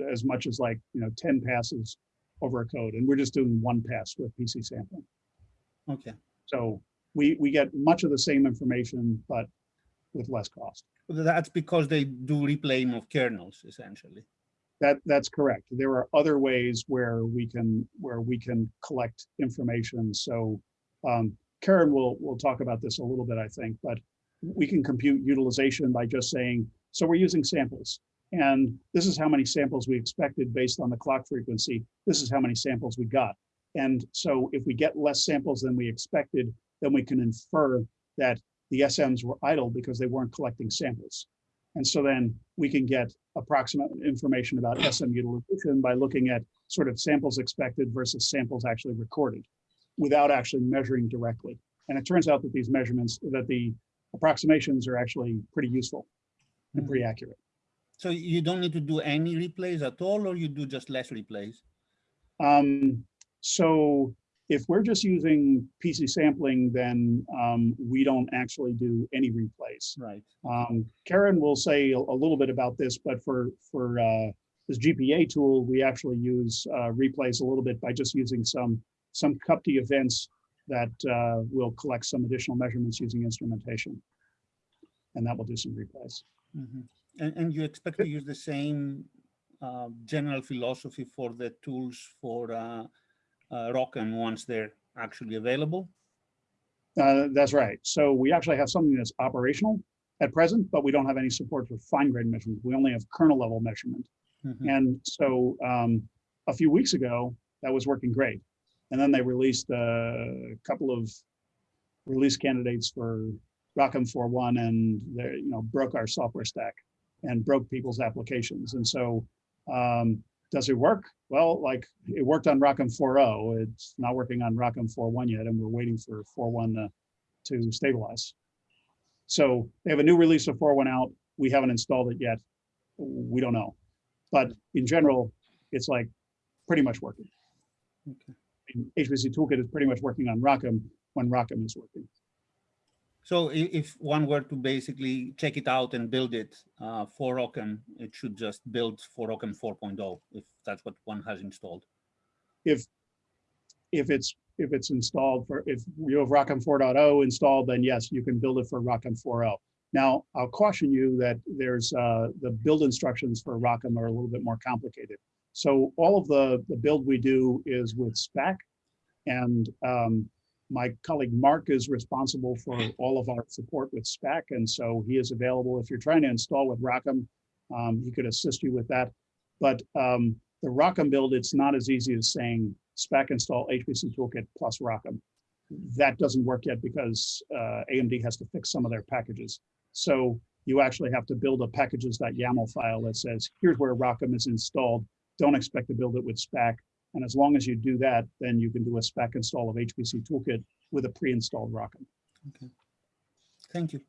as much as like, you know, 10 passes over a code, and we're just doing one pass with PC sampling. Okay, So we, we get much of the same information, but with less cost. That's because they do replaying of kernels, essentially. That, that's correct. There are other ways where we can, where we can collect information. So um, Keren will, will talk about this a little bit, I think, but we can compute utilization by just saying, so we're using samples. And this is how many samples we expected based on the clock frequency. This is how many samples we got. And so if we get less samples than we expected, then we can infer that the SMs were idle because they weren't collecting samples. And so then we can get approximate information about SM utilization by looking at sort of samples expected versus samples actually recorded without actually measuring directly. And it turns out that these measurements, that the approximations are actually pretty useful and pretty accurate. So you don't need to do any replays at all, or you do just less replays? Um, so if we're just using PC sampling, then um, we don't actually do any replays. Right. Um, Keren will say a, a little bit about this, but for for uh, this GPA tool, we actually use uh, replays a little bit by just using some some CUPTI events that uh, will collect some additional measurements using instrumentation, and that will do some replays. Mhm. And, and you expect to use the same uh, general philosophy for the tools for uh, uh, ROCm once they're actually available? Uh, that's right. So we actually have something that's operational at present, but we don't have any support for fine grained measurement. We only have kernel level measurement. Mhm. And so um, a few weeks ago, that was working great. And then they released a couple of release candidates for ROCm 4.1 and they, you know, broke our software stack and broke people's applications. And so um, does it work? Well, like it worked on ROCm 4.0. It's not working on ROCm 4.1 yet, and we're waiting for 4.1 to, to stabilize. So they have a new release of 4.1 out. We haven't installed it yet. We don't know. But in general, it's like pretty much working. Okay. HPC Toolkit is pretty much working on ROCm when ROCm is working. So if one were to basically check it out and build it uh, for ROCm, it should just build for ROCm 4.0 if that's what one has installed. If if it's if it's installed for if you have ROCm 4.0 installed, then yes, you can build it for ROCm 4.0. Now, I'll caution you that there's uh, the build instructions for ROCm are a little bit more complicated. So all of the the build we do is with Spack, and um, my colleague Mark is responsible for all of our support with Spack, and so he is available if you're trying to install with ROCm. Um, he could assist you with that. But um, the ROCm build, it's not as easy as saying Spack install HPC Toolkit plus ROCm. That doesn't work yet because uh, AMD has to fix some of their packages. So you actually have to build a packages.yaml file that says, here's where ROCm is installed. Don't expect to build it with Spack. And as long as you do that, then you can do a Spack install of HPC Toolkit with a pre-installed ROCm. Okay. Thank you.